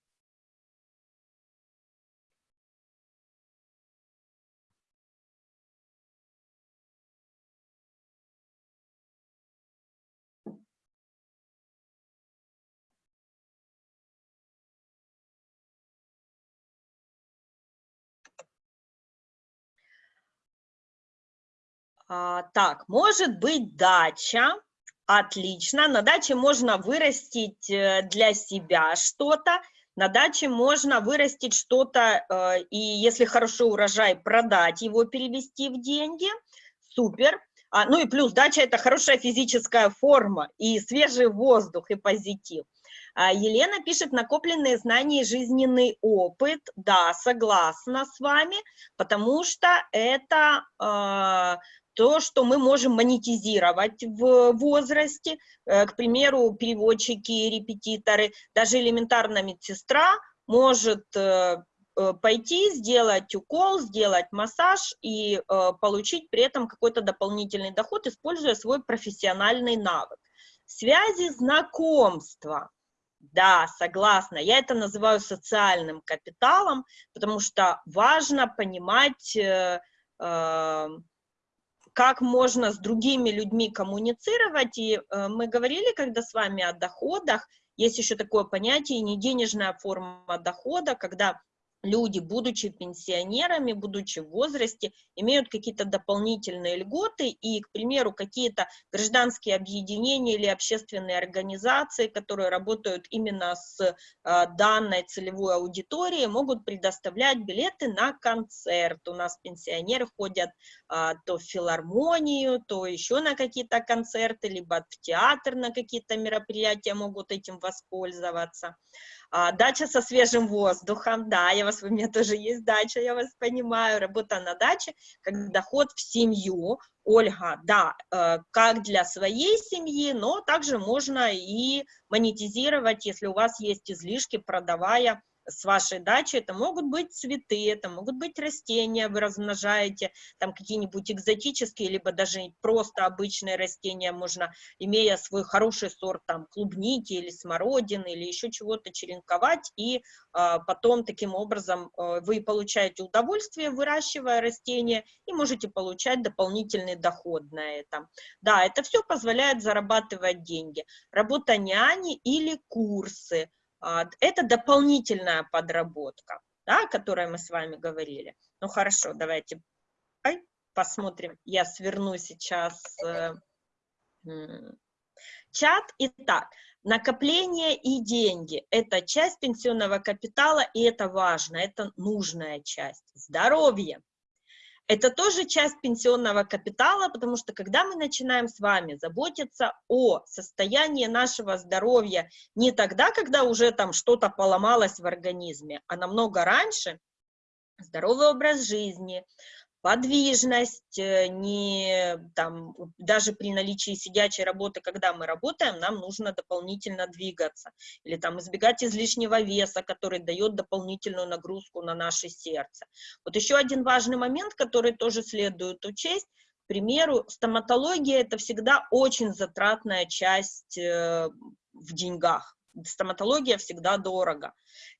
А, так, может быть дача, отлично, на даче можно вырастить э, для себя что-то, на даче можно вырастить что-то, э, и если хороший урожай, продать его, перевести в деньги, супер. А, ну и плюс дача – это хорошая физическая форма, и свежий воздух, и позитив. А Елена пишет, накопленные знания и жизненный опыт. Да, согласна с вами, потому что это э, то, что мы можем монетизировать в возрасте, э, к примеру, переводчики, репетиторы, даже элементарно медсестра может э, э, пойти, сделать укол, сделать массаж и получить при этом какой-то дополнительный доход, используя свой профессиональный навык. Связи, знакомства. Да, согласна. Я это называю социальным капиталом, потому что важно понимать как можно с другими людьми коммуницировать, и э, мы говорили, когда с вами о доходах, есть еще такое понятие, не денежная форма дохода, когда люди, будучи пенсионерами, будучи в возрасте, имеют какие-то дополнительные льготы, и, к примеру, какие-то гражданские объединения или общественные организации, которые работают именно с а, данной целевой аудиторией, могут предоставлять билеты на концерт. У нас пенсионеры ходят а, то в филармонию, то еще на какие-то концерты, либо в театр на какие-то мероприятия могут этим воспользоваться. А, дача со свежим воздухом, да, я вас, у меня тоже есть дача, я вас понимаю, работа на даче, как доход в семью, Ольга, да, э, как для своей семьи, но также можно и монетизировать, если у вас есть излишки, продавая с вашей дачи, это могут быть цветы, это могут быть растения, вы размножаете, там какие-нибудь экзотические, либо даже просто обычные растения можно, имея свой хороший сорт там клубники или смородины или еще чего-то черенковать, и а, потом таким образом а, вы получаете удовольствие, выращивая растения, и можете получать дополнительный доход на этом. Да, это все позволяет зарабатывать деньги. Работа няни или курсы – это дополнительная подработка, да, о которой мы с вами говорили. Ну хорошо, давайте посмотрим. Я сверну сейчас э, чат. Итак, накопление и деньги – это часть пенсионного капитала, и это важно, это нужная часть. Здоровье – это тоже часть пенсионного капитала, потому что когда мы начинаем с вами заботиться о состоянии нашего здоровья не тогда, когда уже там что-то поломалось в организме, а намного раньше, здоровый образ жизни, подвижность, э, не, там, даже при наличии сидячей работы, когда мы работаем, нам нужно дополнительно двигаться, или там избегать излишнего веса, который дает дополнительную нагрузку на наше сердце. Вот еще один важный момент, который тоже следует учесть, к примеру, стоматология – это всегда очень затратная часть э, в деньгах. Стоматология всегда дорого.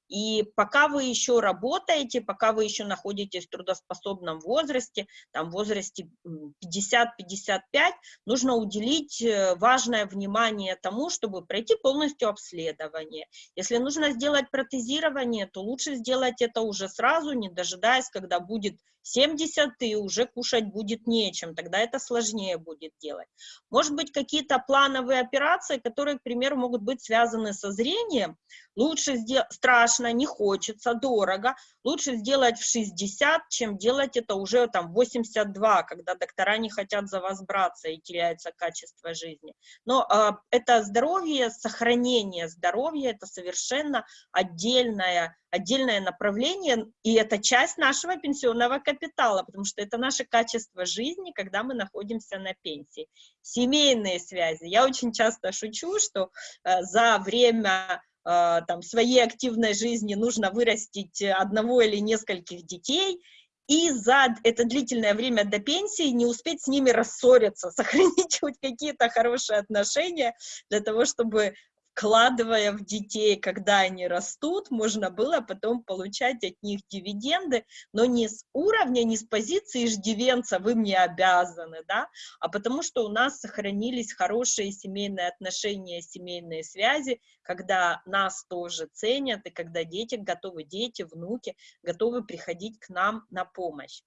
И пока вы еще работаете, пока вы еще находитесь в трудоспособном возрасте, там в возрасте 50-55, нужно уделить э, важное внимание тому, чтобы пройти полностью обследование. Если нужно сделать протезирование, то лучше сделать это уже сразу, не дожидаясь, когда будет 70 и уже кушать будет нечем, тогда это сложнее будет делать. Может быть, какие-то плановые операции, которые, к примеру, могут быть связаны со зрением, лучше сделать, страшно, не хочется, дорого, лучше сделать в 60, чем делать это уже там 82, когда доктора не хотят за вас браться и теряется качество жизни. Но э, это здоровье, сохранение здоровья, это совершенно отдельное, отдельное направление, и это часть нашего пенсионного капитала, потому что это наше качество жизни, когда мы находимся на пенсии. Семейные связи. Я очень часто шучу, что э, за время там, своей активной жизни нужно вырастить одного или нескольких детей, и за это длительное время до пенсии не успеть с ними рассориться, сохранить хоть какие-то хорошие отношения для того, чтобы вкладывая в детей, когда они растут, можно было потом получать от них дивиденды, но не с уровня, не с позиции иждивенца, вы мне обязаны, да, а потому что у нас сохранились хорошие семейные отношения, семейные связи, когда нас тоже ценят, и когда дети готовы, дети, внуки готовы приходить к нам на помощь.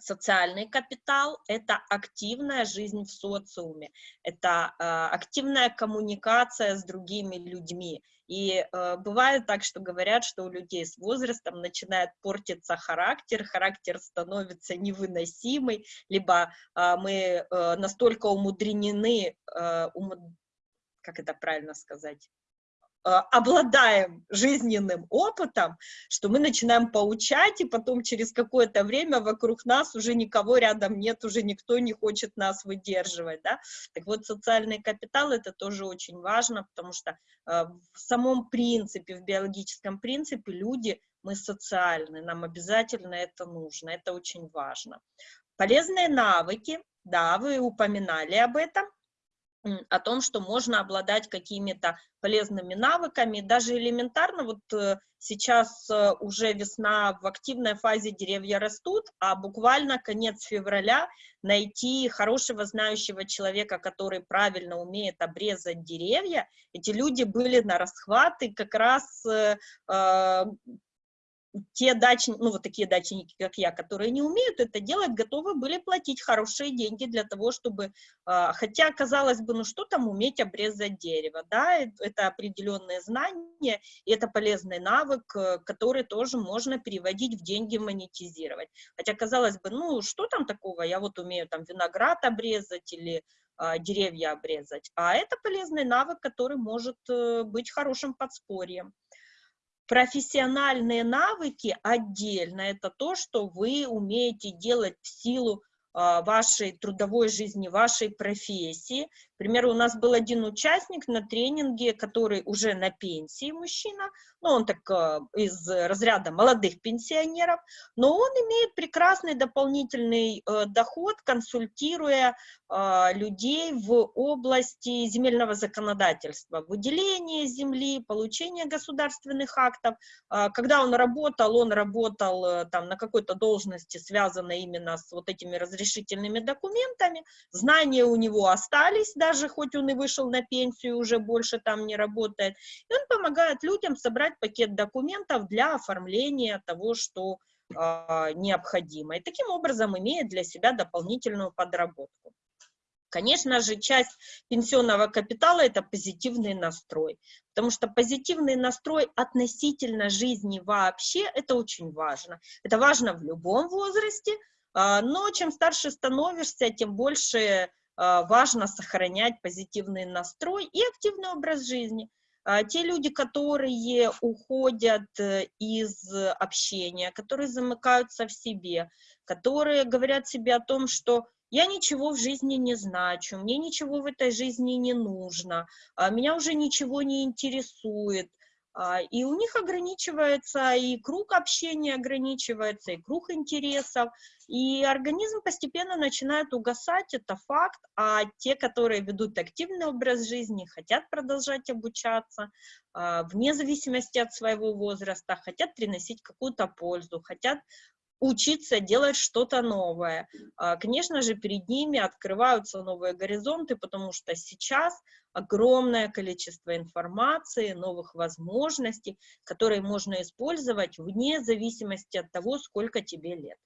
Социальный капитал – это активная жизнь в социуме, это э, активная коммуникация с другими людьми. И э, бывает так, что говорят, что у людей с возрастом начинает портиться характер, характер становится невыносимый, либо э, мы э, настолько умудренены, э, ум... как это правильно сказать, обладаем жизненным опытом, что мы начинаем поучать, и потом через какое-то время вокруг нас уже никого рядом нет, уже никто не хочет нас выдерживать, да. Так вот, социальный капитал – это тоже очень важно, потому что э, в самом принципе, в биологическом принципе люди, мы социальны, нам обязательно это нужно, это очень важно. Полезные навыки, да, вы упоминали об этом – о том, что можно обладать какими-то полезными навыками, даже элементарно, вот э, сейчас э, уже весна, в активной фазе деревья растут, а буквально конец февраля найти хорошего знающего человека, который правильно умеет обрезать деревья, эти люди были на расхват, и как раз э, те дачники, ну вот такие дачники, как я, которые не умеют это делать, готовы были платить хорошие деньги для того, чтобы, а, хотя, казалось бы, ну что там уметь обрезать дерево, да, это определенные знания, и это полезный навык, э, который тоже можно переводить в деньги, монетизировать. Хотя, казалось бы, ну что там такого, я вот умею там виноград обрезать или а, деревья обрезать, а это полезный навык, который может э, быть хорошим подспорьем. Профессиональные навыки отдельно, это то, что вы умеете делать в силу вашей трудовой жизни, вашей профессии. Примеру, у нас был один участник на тренинге, который уже на пенсии мужчина, ну, он так э, из разряда молодых пенсионеров, но он имеет прекрасный дополнительный э, доход, консультируя э, людей в области земельного законодательства, выделение земли, получение государственных актов. Когда он работал, он работал там на какой-то должности, связанной именно с вот этими разрешительными документами, знания у него остались, даже хоть он и вышел на пенсию, уже больше там не работает, и он помогает людям собрать пакет документов для оформления того, что э, необходимо. И таким образом имеет для себя дополнительную подработку. Конечно же, часть пенсионного капитала – это позитивный настрой, потому что позитивный настрой относительно жизни вообще – это очень важно. Это важно в любом возрасте, но чем старше становишься, тем больше важно сохранять позитивный настрой и активный образ жизни. А, те люди, которые уходят э, из общения, которые замыкаются в себе, которые говорят себе о том, что я ничего в жизни не значу, мне ничего в этой жизни не нужно, а, меня уже ничего не интересует, а, и у них ограничивается и круг общения ограничивается, и круг интересов, и организм постепенно начинает угасать, это факт, а те, которые ведут активный образ жизни, хотят продолжать обучаться, а, вне зависимости от своего возраста, хотят приносить какую-то пользу, хотят учиться делать что-то новое. А, конечно же, перед ними открываются новые горизонты, потому что сейчас огромное количество информации, новых возможностей, которые можно использовать вне зависимости от того, сколько тебе лет.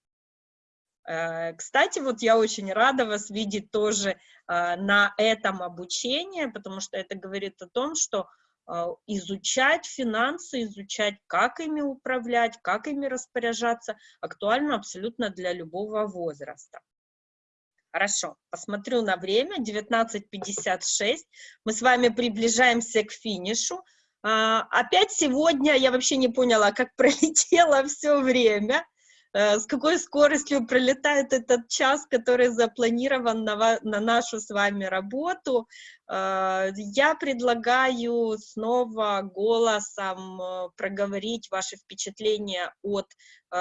Э, кстати, вот я очень рада вас видеть тоже а, на этом обучении, потому что это говорит о том, что а, изучать финансы, изучать, как ими управлять, как ими распоряжаться, актуально абсолютно для любого возраста. Хорошо, посмотрю на время, 19.56, мы с вами приближаемся к финишу. А, опять сегодня я вообще не поняла, как пролетело все время. Э, с какой скоростью пролетает этот час, который запланирован на, на нашу с вами работу. Э, я предлагаю снова голосом э, проговорить ваши впечатления от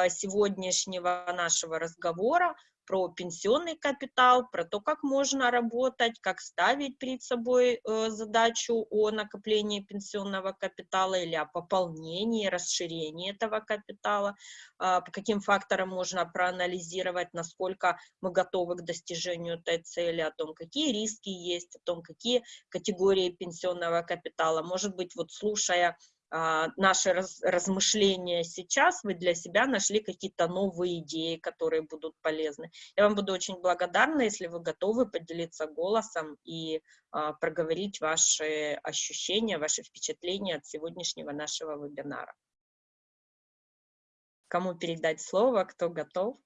сегодняшнего нашего разговора про пенсионный капитал, про то, как можно работать, как ставить перед собой э, задачу о накоплении пенсионного капитала или о пополнении, расширении этого капитала, э, по каким факторам можно проанализировать, насколько мы готовы к достижению этой цели, о том, какие риски есть, о том, какие категории пенсионного капитала. Может быть, вот слушая а, наши раз, размышления сейчас, вы для себя нашли какие-то новые идеи, которые будут полезны. Я вам буду очень благодарна, если вы готовы поделиться голосом и а, проговорить ваши ощущения, ваши впечатления от сегодняшнего нашего вебинара. Кому передать слово, кто готов?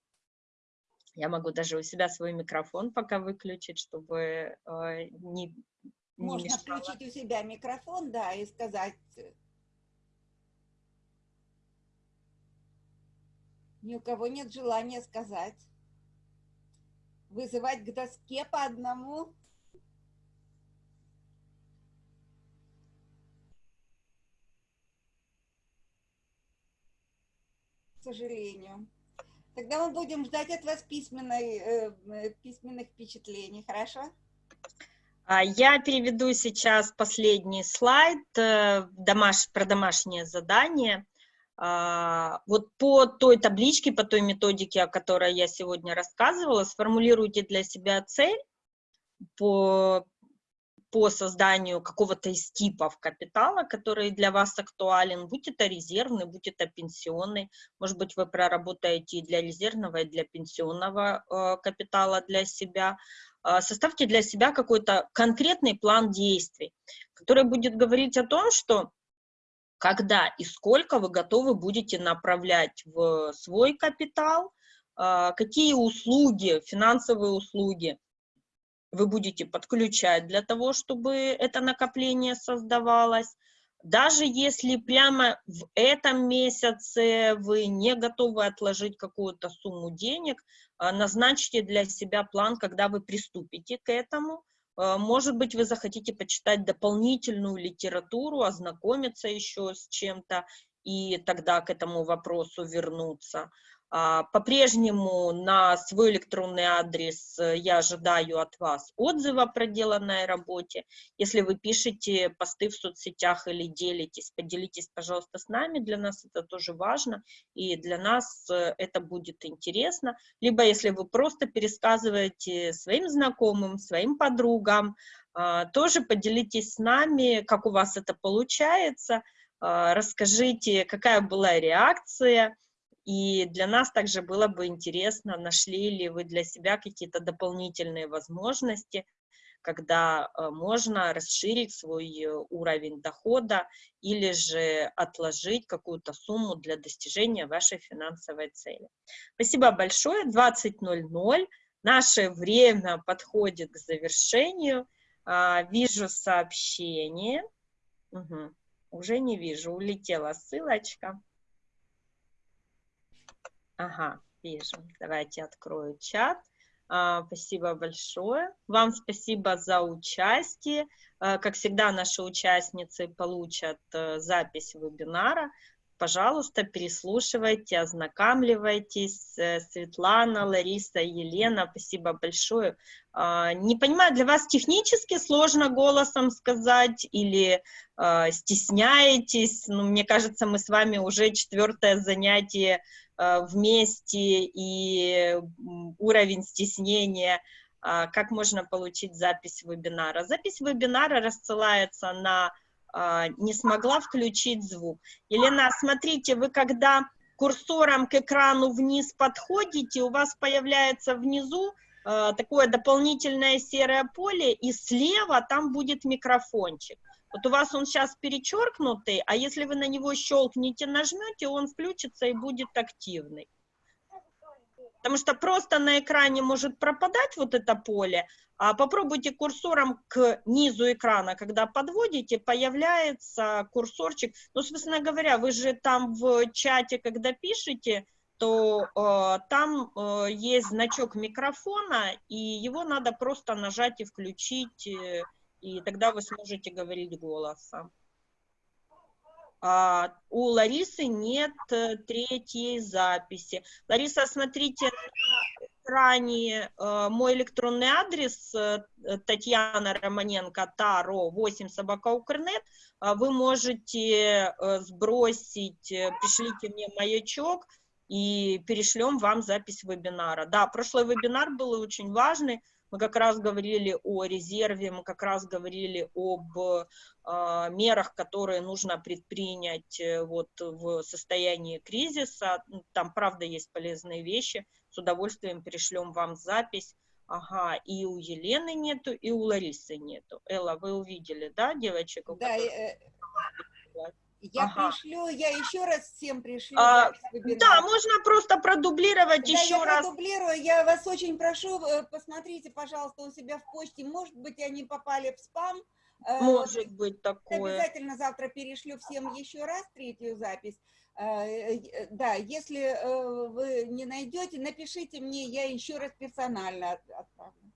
Я могу даже у себя свой микрофон пока выключить, чтобы э, не, не Можно мешало. включить у себя микрофон, да, и сказать Ни у кого нет желания сказать. Вызывать к доске по одному. К сожалению. Тогда мы будем ждать от вас письменной, э, письменных впечатлений, хорошо? А, я переведу сейчас последний слайд э, домаш, про домашнее задание. А, вот по той табличке, по той методике, о которой я сегодня рассказывала, сформулируйте для себя цель по, по созданию какого-то из типов капитала, который для вас актуален, будь это резервный, будь это пенсионный, может быть, вы проработаете и для резервного, и для пенсионного э, капитала для себя. Э, составьте для себя какой-то конкретный план действий, который будет говорить о том, что когда и сколько вы готовы будете направлять в свой капитал, а, какие услуги, финансовые услуги вы будете подключать для того, чтобы это накопление создавалось, Даже если прямо в этом месяце вы не готовы отложить какую-то сумму денег, а, назначьте для себя план, когда вы приступите к этому. А, может быть, вы захотите почитать дополнительную литературу, ознакомиться еще с чем-то, и тогда к этому вопросу вернуться. А, по-прежнему на свой электронный адрес э, я ожидаю от вас отзыва о проделанной работе. Если вы пишете посты в соцсетях или делитесь, поделитесь, пожалуйста, с нами. Для нас это тоже важно, и для нас э, это будет интересно. Либо если вы просто пересказываете своим знакомым, своим подругам, а, тоже поделитесь с нами, как у вас это получается, расскажите, какая была реакция, и для нас также было бы интересно, нашли ли вы для себя какие-то дополнительные возможности, когда э, можно расширить свой уровень дохода или же отложить какую-то сумму для достижения вашей финансовой цели. Спасибо большое. 20.00. Наше время подходит к завершению. А, вижу сообщение. Угу. Уже не вижу, улетела ссылочка. Ага, вижу. Давайте открою чат. А, спасибо большое. Вам спасибо за участие. А, как всегда, наши участницы получат а, запись вебинара. Пожалуйста, переслушивайте, ознакомливайтесь. Э, Светлана, Лариса, Елена, спасибо большое. А, не понимаю, для вас технически сложно голосом сказать или а, стесняетесь? Ну, мне кажется, мы с вами уже четвертое занятие Э, вместе и уровень стеснения, а, как можно получить запись вебинара. Запись вебинара рассылается на а, «не смогла включить звук». Елена, смотрите, вы когда курсором к экрану вниз подходите, у вас появляется внизу э, такое дополнительное серое поле, и слева там будет микрофончик. Вот у вас он сейчас перечеркнутый, а если вы на него щелкнете, нажмете, он включится и будет активный. Потому что просто на экране может пропадать вот это поле, а попробуйте курсором к низу экрана, когда подводите, появляется курсорчик. Ну, собственно говоря, вы же там в чате, когда пишете, то э, там э, есть значок микрофона, и его надо просто нажать и включить э, и тогда вы сможете говорить голосом. А у Ларисы нет э, третьей записи. Лариса, смотрите на экране э, мой электронный адрес э, Татьяна Романенко, Таро, 8 собака Укрнет. Э, вы можете э, сбросить, э, пришлите мне маячок, и перешлем вам запись вебинара. Да, прошлый вебинар был очень важный, мы как раз говорили о резерве, мы как раз говорили об э, мерах, которые нужно предпринять э, вот в состоянии кризиса. Там, правда, есть полезные вещи. С удовольствием перешлем вам запись. Ага, и у Елены нету, и у Ларисы нету. Элла, вы увидели, да, девочек? Да, которых... Я ага. пришлю, я еще раз всем пришлю. А, да, можно просто продублировать да, еще я раз. продублирую. Я вас очень прошу, э, посмотрите, пожалуйста, у себя в почте. Может быть, они попали в спам. Э, Может быть такое. Обязательно завтра перешлю всем еще раз третью запись. Э, да, если вы не найдете, напишите мне, я еще раз персонально отправлю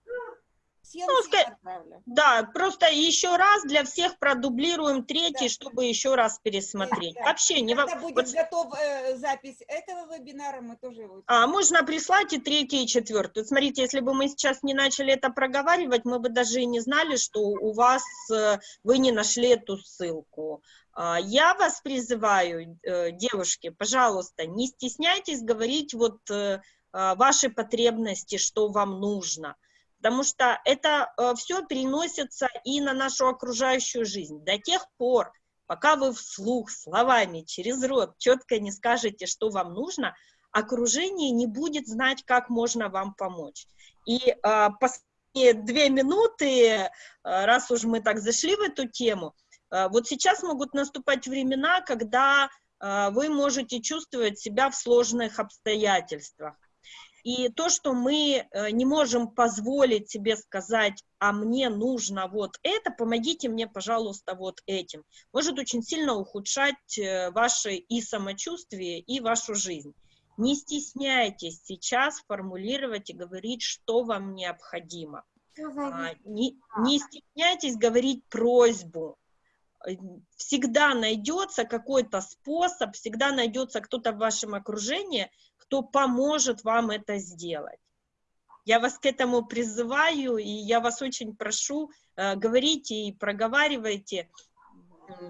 всем, ну, отправлю. Да, просто еще раз для всех продублируем третий, да. чтобы еще раз пересмотреть. Да, да. Вообще не Когда будет вот... готов э, запись этого вебинара, мы тоже его... А, можно прислать и третий, и четвертый. Смотрите, если бы мы сейчас не начали это проговаривать, мы бы даже и не знали, что у вас, э, вы не нашли эту ссылку. А, я вас призываю, э, девушки, пожалуйста, не стесняйтесь говорить вот э, а, ваши потребности, что вам нужно потому что это э, все переносится и на нашу окружающую жизнь. До тех пор, пока вы вслух, словами, через рот четко не скажете, что вам нужно, окружение не будет знать, как можно вам помочь. И э, последние две минуты, э, раз уж мы так зашли в эту тему, э, вот сейчас могут наступать времена, когда э, вы можете чувствовать себя в сложных обстоятельствах. И то, что мы э, не можем позволить себе сказать, а мне нужно вот это, помогите мне, пожалуйста, вот этим, может очень сильно ухудшать э, ваше и самочувствие, и вашу жизнь. Не стесняйтесь сейчас формулировать и говорить, что вам необходимо. А, не, не стесняйтесь говорить просьбу. Э, всегда найдется какой-то способ, всегда найдется кто-то в вашем окружении, кто поможет вам это сделать. Я вас к этому призываю, и я вас очень прошу, э, говорите и проговаривайте.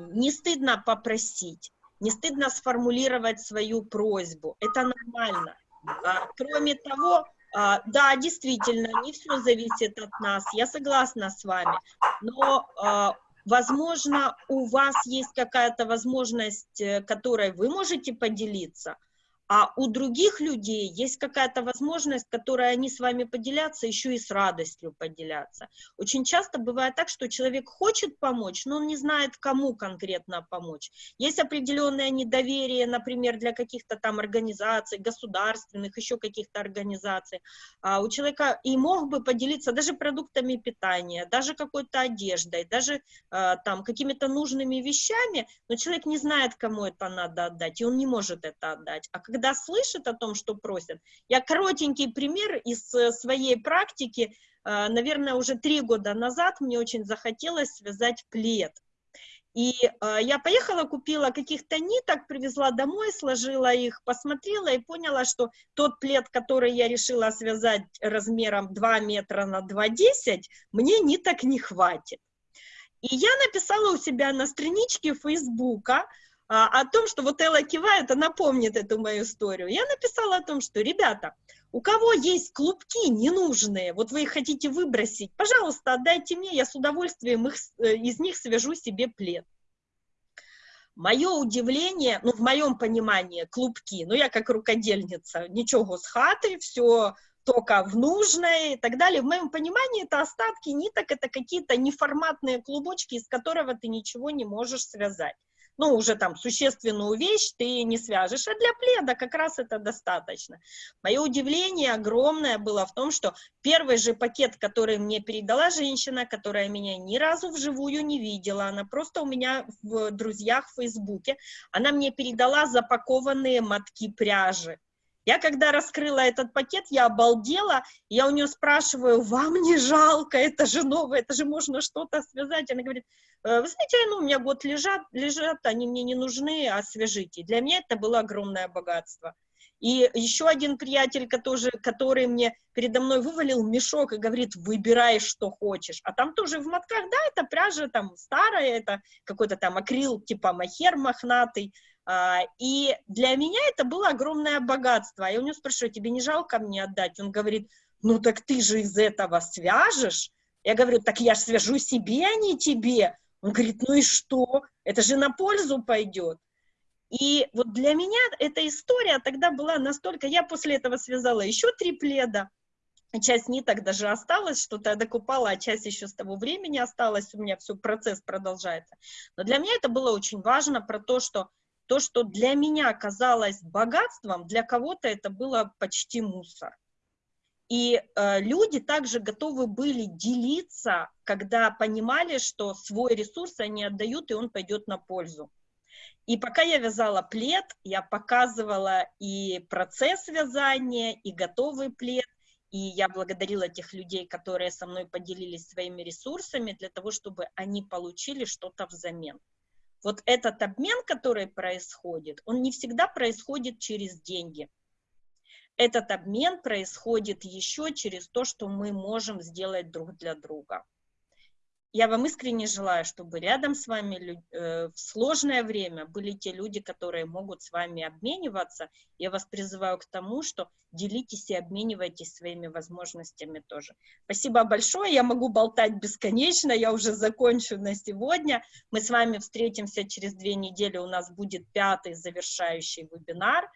Не стыдно попросить, не стыдно сформулировать свою просьбу. Это нормально. А, кроме того, а, да, действительно, не все зависит от нас, я согласна с вами, но, а, возможно, у вас есть какая-то возможность, э, которой вы можете поделиться – а у других людей есть какая-то возможность, которой они с вами поделятся, еще и с радостью поделятся. Очень часто бывает так, что человек хочет помочь, но он не знает, кому конкретно помочь. Есть определенное недоверие, например, для каких-то там организаций, государственных, еще каких-то организаций. А у человека и мог бы поделиться даже продуктами питания, даже какой-то одеждой, даже а, там какими-то нужными вещами, но человек не знает, кому это надо отдать, и он не может это отдать. А когда когда слышит о том, что просят, я коротенький пример из э, своей практики, э, наверное, уже три года назад мне очень захотелось связать плед. И э, я поехала, купила каких-то ниток, привезла домой, сложила их, посмотрела и поняла, что тот плед, который я решила связать размером 2 метра на 2,10, мне ниток не хватит. И я написала у себя на страничке Фейсбука, о том, что вот Элла кивает, она помнит эту мою историю. Я написала о том, что, ребята, у кого есть клубки ненужные, вот вы их хотите выбросить, пожалуйста, отдайте мне, я с удовольствием их, э, из них свяжу себе плед. Мое удивление, ну, в моем понимании, клубки, ну, я как рукодельница, ничего с хаты, все только в нужное и так далее. В моем понимании это остатки ниток, это какие-то неформатные клубочки, из которого ты ничего не можешь связать ну, уже там существенную вещь ты не свяжешь, а для пледа как раз это достаточно. Мое удивление огромное было в том, что первый же пакет, который мне передала женщина, которая меня ни разу вживую не видела, она просто у меня в друзьях в Фейсбуке, она мне передала запакованные мотки пряжи. Я когда раскрыла этот пакет, я обалдела, я у нее спрашиваю, вам не жалко, это же новое, это же можно что-то связать. Она говорит, «Э, вы знаете, ну, у меня год лежат, лежат, они мне не нужны, освежите. Для меня это было огромное богатство. И еще один приятель, который, который мне передо мной вывалил мешок и говорит, выбирай, что хочешь. А там тоже в мотках, да, это пряжа там старая, это какой-то там акрил типа махер мохнатый, а, и для меня это было огромное богатство. Я у него спрашиваю, тебе не жалко мне отдать? Он говорит, ну так ты же из этого свяжешь. Я говорю, так я же свяжу себе, а не тебе. Он говорит, ну и что? Это же на пользу пойдет. И вот для меня эта история тогда была настолько... Я после этого связала еще три пледа. Часть ниток даже осталась, что-то я докупала, а часть еще с того времени осталась. У меня все, процесс продолжается. Но для меня это было очень важно про то, что то, что для меня казалось богатством, для кого-то это было почти мусор. И э, люди также готовы были делиться, когда понимали, что свой ресурс они отдают, и он пойдет на пользу. И пока я вязала плед, я показывала и процесс вязания, и готовый плед, и я благодарила тех людей, которые со мной поделились своими ресурсами, для того, чтобы они получили что-то взамен вот этот обмен, который происходит, он не всегда происходит через деньги. Этот обмен происходит еще через то, что мы можем сделать друг для друга. Я вам искренне желаю, чтобы рядом с вами э, в сложное время были те люди, которые могут с вами обмениваться. Я вас призываю к тому, что делитесь и обменивайтесь своими возможностями тоже. Спасибо большое, я могу болтать бесконечно, я уже закончу на сегодня. Мы с вами встретимся через две недели, у нас будет пятый завершающий вебинар.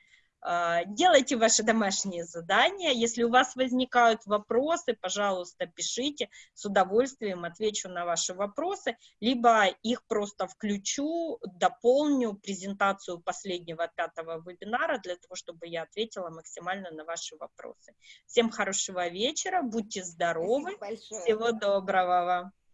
А, делайте ваши домашние задания. Если у вас возникают вопросы, пожалуйста, пишите. С удовольствием отвечу на ваши вопросы. Либо их просто включу, дополню презентацию последнего пятого вебинара для того, чтобы я ответила максимально на ваши вопросы. Всем хорошего вечера, будьте здоровы. Всего доброго вам.